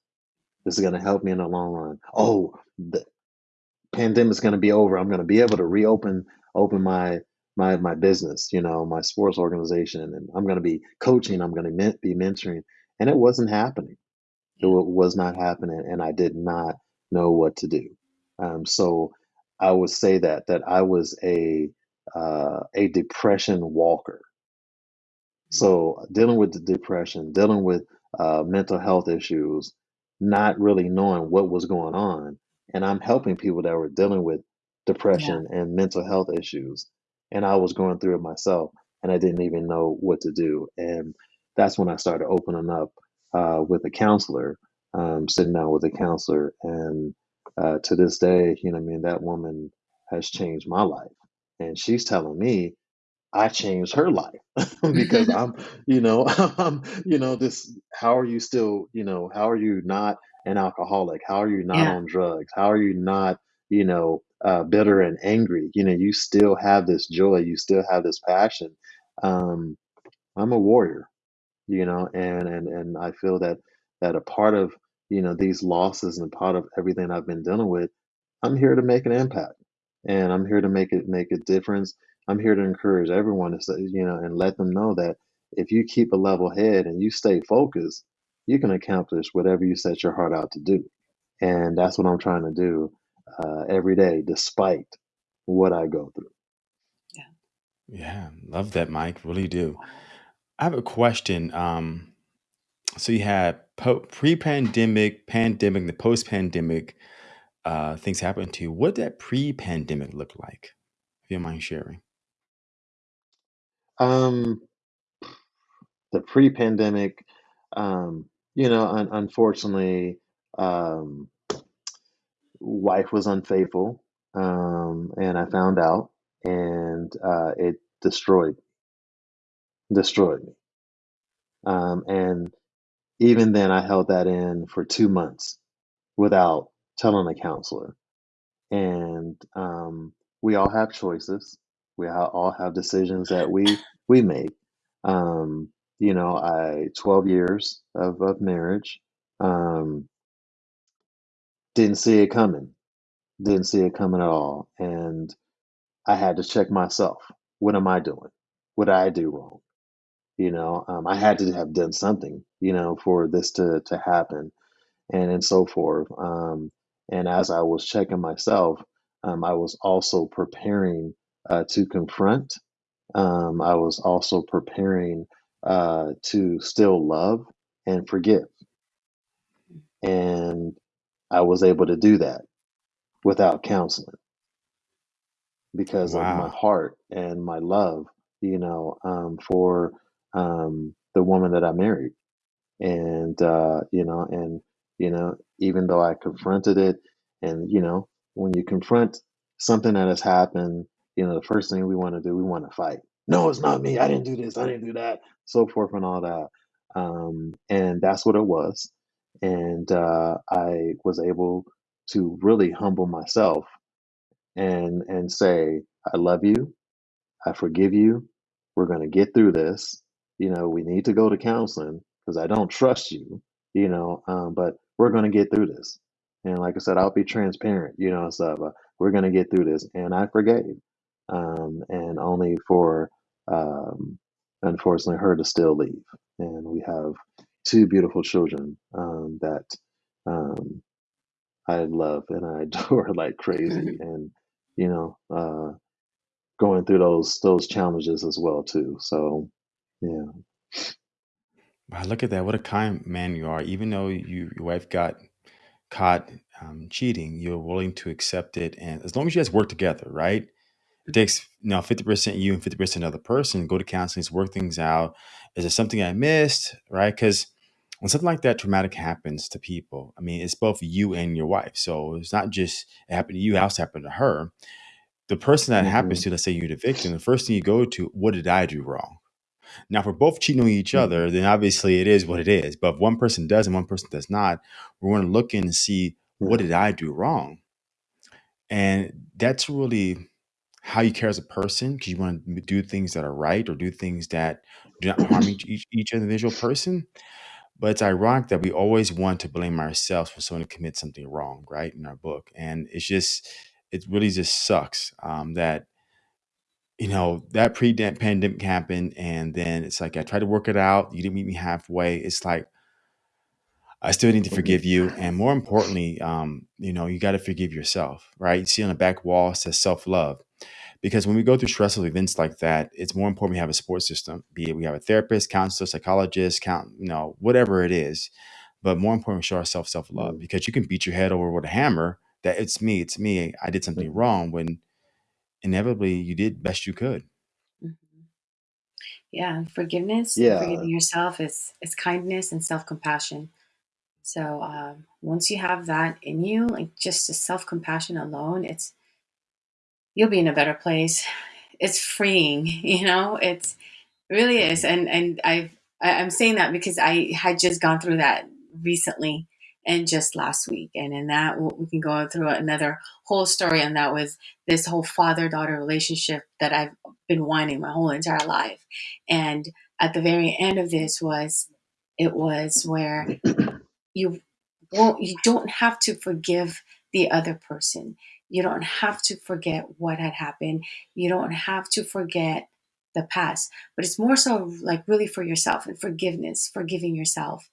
[SPEAKER 3] This is going to help me in the long run. Oh, the pandemic's going to be over. I'm going to be able to reopen open my my my business, you know, my sports organization and I'm going to be coaching, I'm going to men- be mentoring. And it wasn't happening it
[SPEAKER 1] Yeah.
[SPEAKER 3] was not happening, and I did not know what to do. Um, so I would say that that I was a uh, a depression walker. So dealing with the depression, dealing with uh, mental health issues, not really knowing what was going on, and I'm helping people that were dealing with depression and mental health issues, and I was going through it myself, and I didn't even know what to do, and that's when I started opening up uh, with a counselor, um, sitting down with a counselor, and uh, to this day, you know, what I mean, that woman has changed my life, and she's telling me I changed her life because I'm, you know, I'm, you know, this, how are you still, you know, how are you not an alcoholic? How are you not
[SPEAKER 1] yeah.
[SPEAKER 3] on drugs? How are you not, you know, uh, bitter and angry? You know, you still have this joy, you still have this passion. Um, I'm a warrior, you know, and, and, and I feel that, that a part of, you know, these losses and part of everything I've been dealing with I'm here to make an impact, and I'm here to make it make a difference. I'm here to encourage everyone to say, you know, and let them know that if you keep a level head and you stay focused, you can accomplish whatever you set your heart out to do. And that's what I'm trying to do. uh, every day, despite what I go through.
[SPEAKER 1] Yeah.
[SPEAKER 2] Yeah, love that, Mike. Really do. I have a question. Um, so you had po- pre-pandemic, pandemic, the post-pandemic uh, things happened to you. What did that pre-pandemic look like? If you don't mind sharing.
[SPEAKER 3] Um, the pre-pandemic, um, you know, un- unfortunately, um, wife was unfaithful, um, and I found out, and uh, it destroyed destroyed me. Um, and even then, I held that in for two months without telling a counselor. And um, we all have choices. We all have decisions that we we make. Um, you know, I 12 years of, of marriage. Um, didn't see it coming. Didn't see it coming at all. And I had to check myself. What am I doing? What did I do wrong? You know, um, I had to have done something, you know, for this to to happen, and and so forth. Um, and as I was checking myself, um, I was also preparing uh, to confront. Um, I was also preparing uh, to still love and forgive, and I was able to do that without counseling because of my
[SPEAKER 2] Wow.
[SPEAKER 3] heart and my love, you know, um, for um, the woman that I married and uh, you know, and you know, even though I confronted it, and you know, when you confront something that has happened, you know, the first thing we want to do, we want to fight. No, it's not me. I didn't do this. I didn't do that. So forth and all that. Um, and that's what it was. And uh, I was able to really humble myself and and say, I love you. I forgive you. We're going to get through this. You know, we need to go to counseling because I don't trust you, you know, um, but we're going to get through this. And like I said, I'll be transparent, you know, so uh, we're going to get through this. And I forgave. Um, and only for, um, unfortunately, her to still leave. And we have two beautiful children um, that um, I love and I adore like crazy. And, you know, uh, going through those those challenges as well too. So yeah.
[SPEAKER 2] Wow, look at that. What a kind man you are. Even though you your wife got caught um, cheating, you're willing to accept it. And as long as you guys work together, right? It takes you know 50% you and 50% another person, go to counseling, to work things out. Is there something I missed? Right? Because when something like that traumatic happens to people, I mean, it's both you and your wife. So it's not just it happened to you, it also happened to her. The person that happens
[SPEAKER 3] hmm
[SPEAKER 2] to, let's say you're the victim, the first thing you go to, what did I do wrong? Now, if we're both cheating on each other, then obviously it is what it is. But if one person does and one person does not, we're going to look in and see what did I do wrong, and that's really how you care as a person because you want to do things that are right or do things that do not harm each, each each individual person. But it's ironic that we always want to blame ourselves for someone who commits something wrong, right? In our book, and it's just it really just sucks um, that you know, that pre-pandemic happened, and then it's like I tried to work it out. You didn't meet me halfway. It's like I still need to forgive you, and more importantly, um, you know, you got to forgive yourself, right? You see on the back wall it says self-love, because when we go through stressful events like that, it's more important we have a support system. Be it we have a therapist, counselor, psychologist, count, you know, whatever it is. But more important, we show ourselves self-love
[SPEAKER 3] hmm
[SPEAKER 2] because you can beat your head over with a hammer that it's me, it's me, I did something wrong when inevitably you did best you could.
[SPEAKER 1] Mhm. Yeah, forgiveness and
[SPEAKER 3] Yeah.
[SPEAKER 1] forgiving yourself is is kindness and self compassion. So um, once you have that in you, like just the self compassion alone, it's you'll be in a better place. It's freeing, you know. It's It really is, and and I've I'm saying that because I had just gone through that recently and just last week, and in that we can go through another whole story, and that was this whole father daughter relationship that I've been wanting my whole entire life, and at the very end of this was it was where you won't you don't have to forgive the other person you don't have to forget what had happened you don't have to forget the past but it's more so like really for yourself and forgiveness forgiving yourself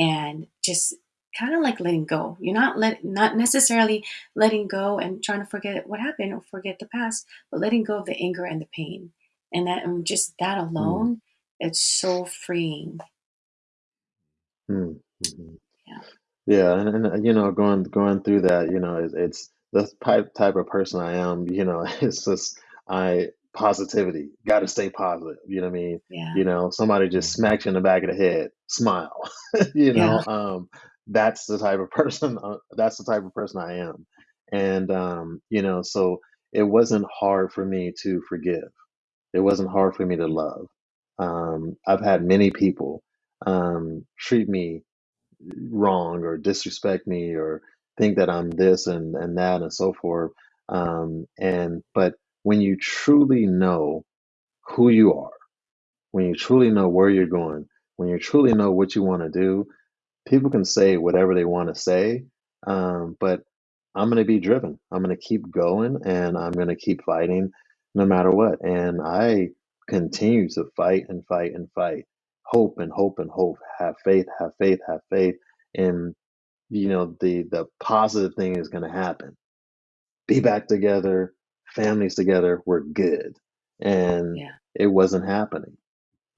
[SPEAKER 1] and just kind of like letting go. You're not let not necessarily letting go and trying to forget what happened or forget the past, but letting go of the anger and the pain. And that and just that
[SPEAKER 3] Mm,
[SPEAKER 1] alone, it's so freeing.
[SPEAKER 3] mm, mhm.
[SPEAKER 1] Yeah.
[SPEAKER 3] Yeah, and, and you know, going going through that, you know, it's, it's the type type of person I am. You know, it's just I positivity. Got to stay positive. You know what I mean?
[SPEAKER 1] Yeah.
[SPEAKER 3] You know, somebody just smacks you in the back of the head, smile. You
[SPEAKER 1] Yeah.
[SPEAKER 3] know, um, that's the type of person. Uh, that's the type of person I am, and um, you know, so it wasn't hard for me to forgive. It wasn't hard for me to love. Um, I've had many people um, treat me wrong or disrespect me or think that I'm this and, and that and so forth. Um, and but when you truly know who you are, when you truly know where you're going, when you truly know what you want to do, people can say whatever they want to say. Um, but I'm going to be driven. I'm going to keep going and I'm going to keep fighting no matter what. And I continue to fight and fight and fight. Hope and hope and hope. Have faith, have faith, have faith. And you know the the positive thing is going to happen. Be back together families together we're good. And
[SPEAKER 1] Yeah.
[SPEAKER 3] it wasn't happening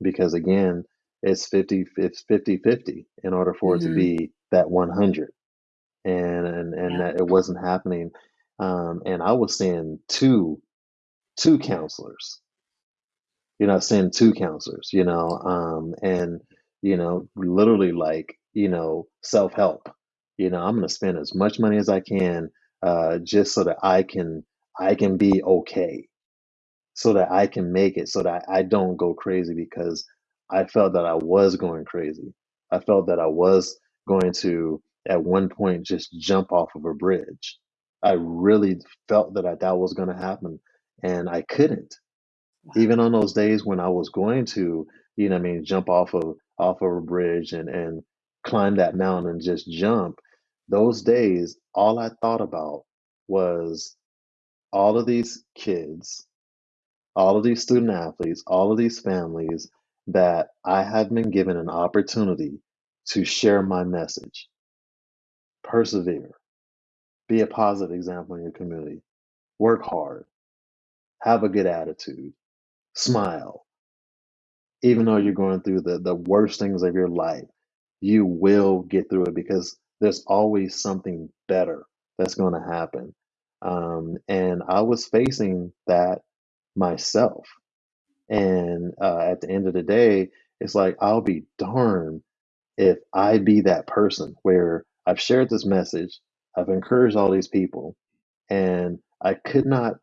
[SPEAKER 3] because again it's 50 it's 50 50 in order for it to
[SPEAKER 1] hmm
[SPEAKER 3] be that 100 and and and
[SPEAKER 1] Yeah.
[SPEAKER 3] that it wasn't happening um and i was seeing two two counselors. You're not seeing two counselors you know um and you know literally like you know self-help you know i'm going to spend as much money as i can uh just so that i can i can be okay. So that i can make it so that i don't go crazy because i felt that i was going crazy. I felt that i was going to at one point just jump off of a bridge. I really felt that I, that was going to happen and i couldn't. Even on those days when I was going to, you know, what I mean, jump off of off of a bridge and and climb that mountain and just jump, those days, all I thought about was all of these kids, all of these student athletes, all of these families that I had been given an opportunity to share my message, persevere, be a positive example in your community, work hard, have a good attitude, smile, even though you're going through the, the worst things of your life, you will get through it because there's always something better that's going to happen. Um, and I was facing that myself. And uh, at the end of the day, it's like, I'll be darned if I be that person where I've shared this message, I've encouraged all these people, and I could not,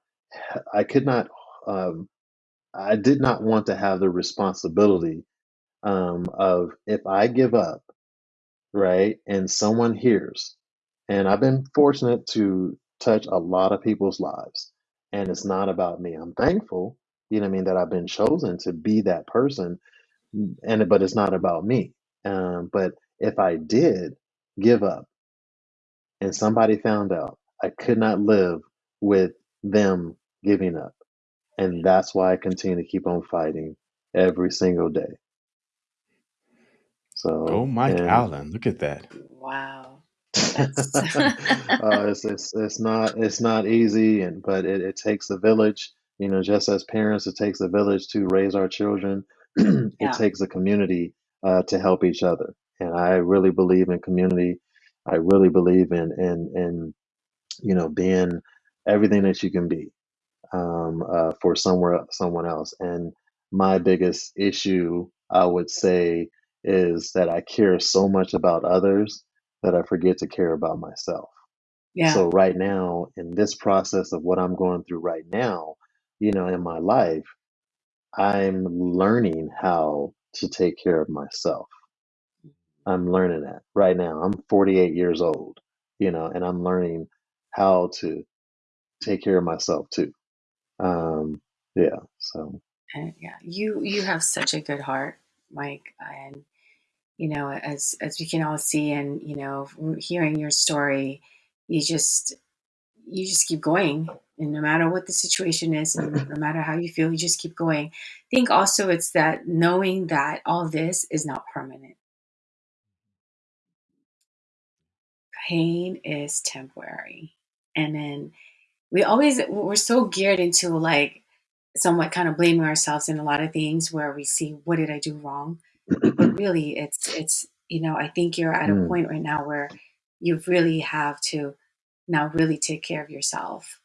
[SPEAKER 3] I could not, um, I did not want to have the responsibility um, of if I give up, right, and someone hears, and I've been fortunate to touch a lot of people's lives, and it's not about me. I'm thankful, you know, what I mean, that I've been chosen to be that person, and but it's not about me. Um, but if I did give up, and somebody found out, I could not live with them giving up, and that's why I continue to keep on fighting every single day.
[SPEAKER 2] Go
[SPEAKER 3] So,
[SPEAKER 2] Mike
[SPEAKER 3] and
[SPEAKER 2] Allen. Look at that.
[SPEAKER 1] Wow.
[SPEAKER 3] Uh, it's, it's it's not it's not easy, and but it, it takes a village. You know, just as parents, it takes a village to raise our children. it
[SPEAKER 1] yeah.
[SPEAKER 3] takes a community uh, to help each other, and I really believe in community. I really believe in in in you know being everything that you can be um, uh, for somewhere someone else. And my biggest issue, I would say, is that I care so much about others that I forget to care about myself.
[SPEAKER 1] Yeah.
[SPEAKER 3] So right now, in this process of what I'm going through right now, you know, in my life, I'm learning how to take care of myself. I'm learning that right now. I'm 48 years old, you know, and I'm learning how to take care of myself too. Um, yeah, so.
[SPEAKER 1] And yeah. You you have such a good heart, Mike. And you know, as as we can all see and, you know, hearing your story, you just you just keep going. And no matter what the situation is and no matter how you feel, you just keep going. I think also it's that knowing that all this is not permanent pain is temporary. And then we always we're so geared into like somewhat kind of blaming ourselves in a lot of things where we see what did I do wrong, but really it's it's you know I think you're at a
[SPEAKER 3] Mm,
[SPEAKER 1] point right now where you really have to now really take care of yourself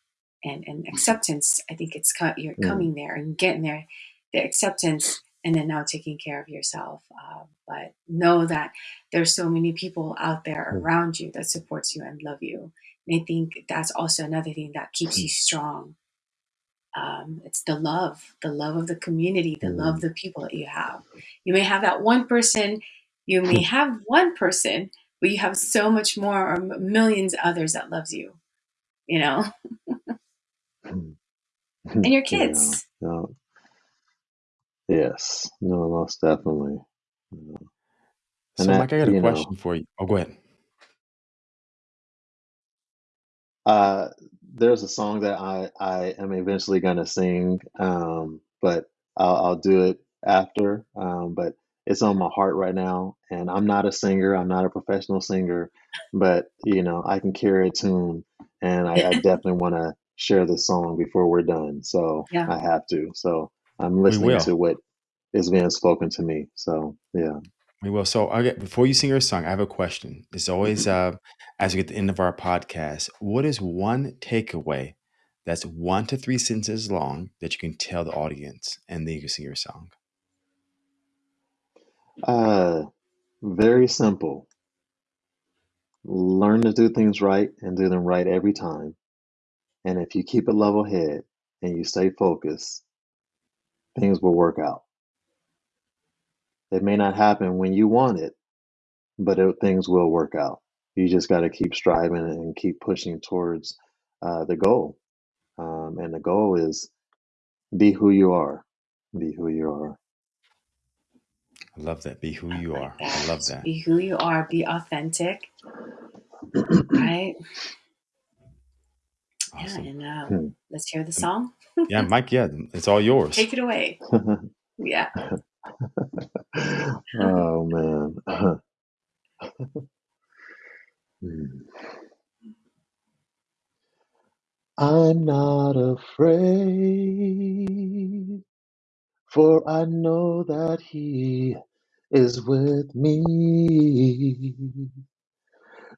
[SPEAKER 1] and and acceptance. I think it's co- you're
[SPEAKER 3] mm,
[SPEAKER 1] coming there and getting there, the acceptance, and then now taking care of yourself. Uh, but know that there's so many people out there
[SPEAKER 3] mm,
[SPEAKER 1] around you that supports you and love you. And I think that's also another thing that keeps you
[SPEAKER 3] mm,
[SPEAKER 1] strong um, it's the love, the love of the community, the love of
[SPEAKER 3] mm.
[SPEAKER 1] the people that you have. You may have that one person, you may have one person, but you have so much more or millions of others that loves you, you know, and your
[SPEAKER 3] yeah.
[SPEAKER 1] kids.
[SPEAKER 3] No, yes. No, most definitely. You know, And
[SPEAKER 2] So,
[SPEAKER 3] that,
[SPEAKER 2] Mike, I got a
[SPEAKER 3] you know,
[SPEAKER 2] question for you. Oh, go ahead.
[SPEAKER 3] uh, there's a song that I I am eventually gonna sing, um, but I'll I'll do it after. Um, but it's on my heart right now, and I'm not a singer. I'm not a professional singer, but you know, I can carry a tune, and I, I definitely want to share the song before we're done. So
[SPEAKER 1] yeah.
[SPEAKER 3] I have to. So I'm listening
[SPEAKER 2] will.
[SPEAKER 3] to what is being spoken to me. So yeah.
[SPEAKER 2] We will. So, okay, before you sing your song, I have a question. It's always uh, as we get to the end of our podcast, what is one takeaway that's one to three sentences long that you can tell the audience, and then you can sing your song?
[SPEAKER 3] Uh, very simple. Learn to do things right and do them right every time. And if you keep a level head and you stay focused, things will work out. It may not happen when you want it, but it, things will work out. You just got to keep striving and keep pushing towards uh, the goal. Um, and the goal is be who you are. Be who you are.
[SPEAKER 2] I love that. Be who
[SPEAKER 1] I
[SPEAKER 2] you
[SPEAKER 1] like
[SPEAKER 2] are. I
[SPEAKER 1] that.
[SPEAKER 2] love that.
[SPEAKER 1] Be who you are, be authentic, right? Yeah,
[SPEAKER 2] Awesome.
[SPEAKER 1] and uh,
[SPEAKER 3] Hmm.
[SPEAKER 1] let's hear the song.
[SPEAKER 2] yeah, Mike, yeah, it's all yours.
[SPEAKER 1] Take it away. Yeah.
[SPEAKER 3] Oh man. Hmm. I'm not afraid, for I know that He is with me.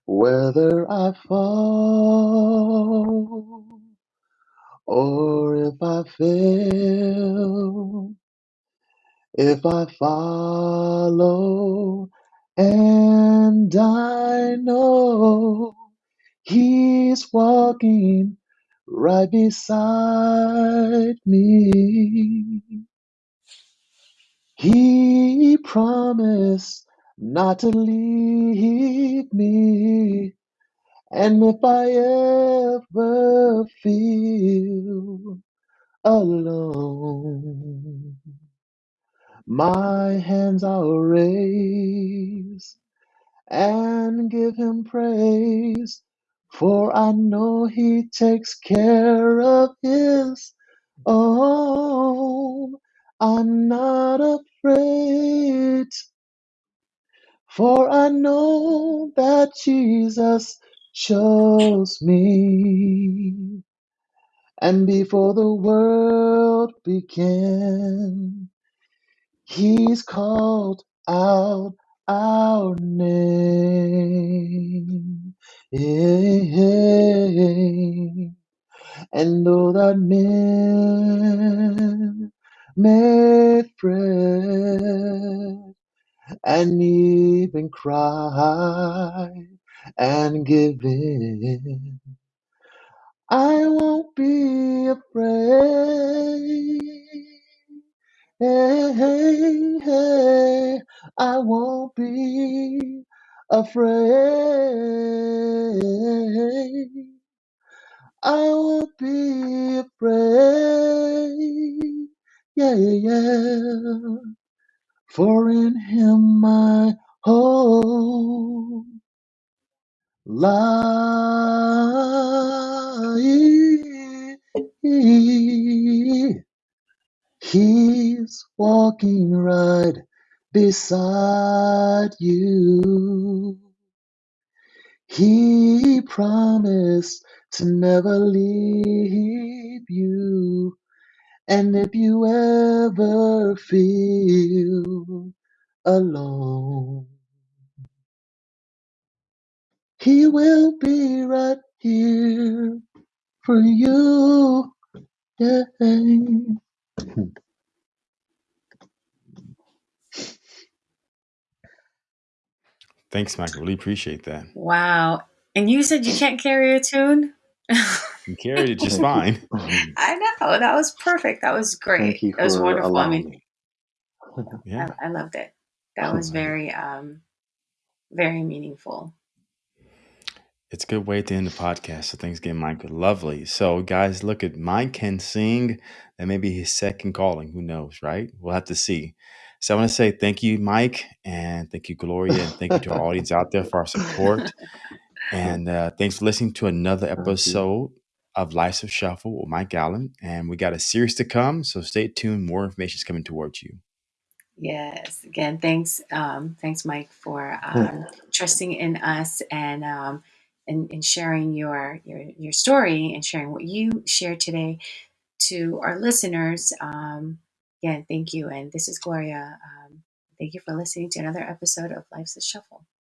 [SPEAKER 3] Whether I fall or if I fail, if I follow and I know He's walking right beside me. He promised not to leave me. And if I ever feel alone, my hands I'll raise and give him praise. For I know he takes care of his own. I'm not afraid, for I know that Jesus chose me. And before the world began, He's called out our name. And though that men may fret and even cry and give in, I won't be afraid. Hey, hey, hey, I won't be afraid. I won't be afraid. Yeah, yeah. yeah. For in him my hope lies. He's walking right beside you. He promised to never leave you. And if you ever feel alone, He will be right here for you. Yeah.
[SPEAKER 2] Thanks, Mike. Really appreciate that.
[SPEAKER 1] Wow. And you said you can't carry a tune?
[SPEAKER 2] You carried it just fine.
[SPEAKER 1] I know. That was perfect. That was great.
[SPEAKER 3] Thank you
[SPEAKER 1] That was wonderful. I mean,
[SPEAKER 3] me.
[SPEAKER 2] Yeah.
[SPEAKER 1] I, I loved it. That was very, um, very meaningful.
[SPEAKER 2] It's a good way to end the podcast. So thanks again, Mike. Lovely. So guys, look at Mike can sing. That may be his second calling. Who knows, right? We'll have to see. So I want to say thank you, Mike, and thank you, Gloria, and thank you to our audience out there for our support. And uh, thanks for listening to another episode of Life's a Shuffle with Mike Allen. And we got a series to come, so stay tuned. More information is coming towards you.
[SPEAKER 1] Yes. Again, thanks, um, thanks, Mike, for um, trusting in us and um, and, and sharing your, your your story and sharing what you shared today to our listeners. Um, again, thank you. And this is Gloria. Um, thank you for listening to another episode of Life's a Shuffle.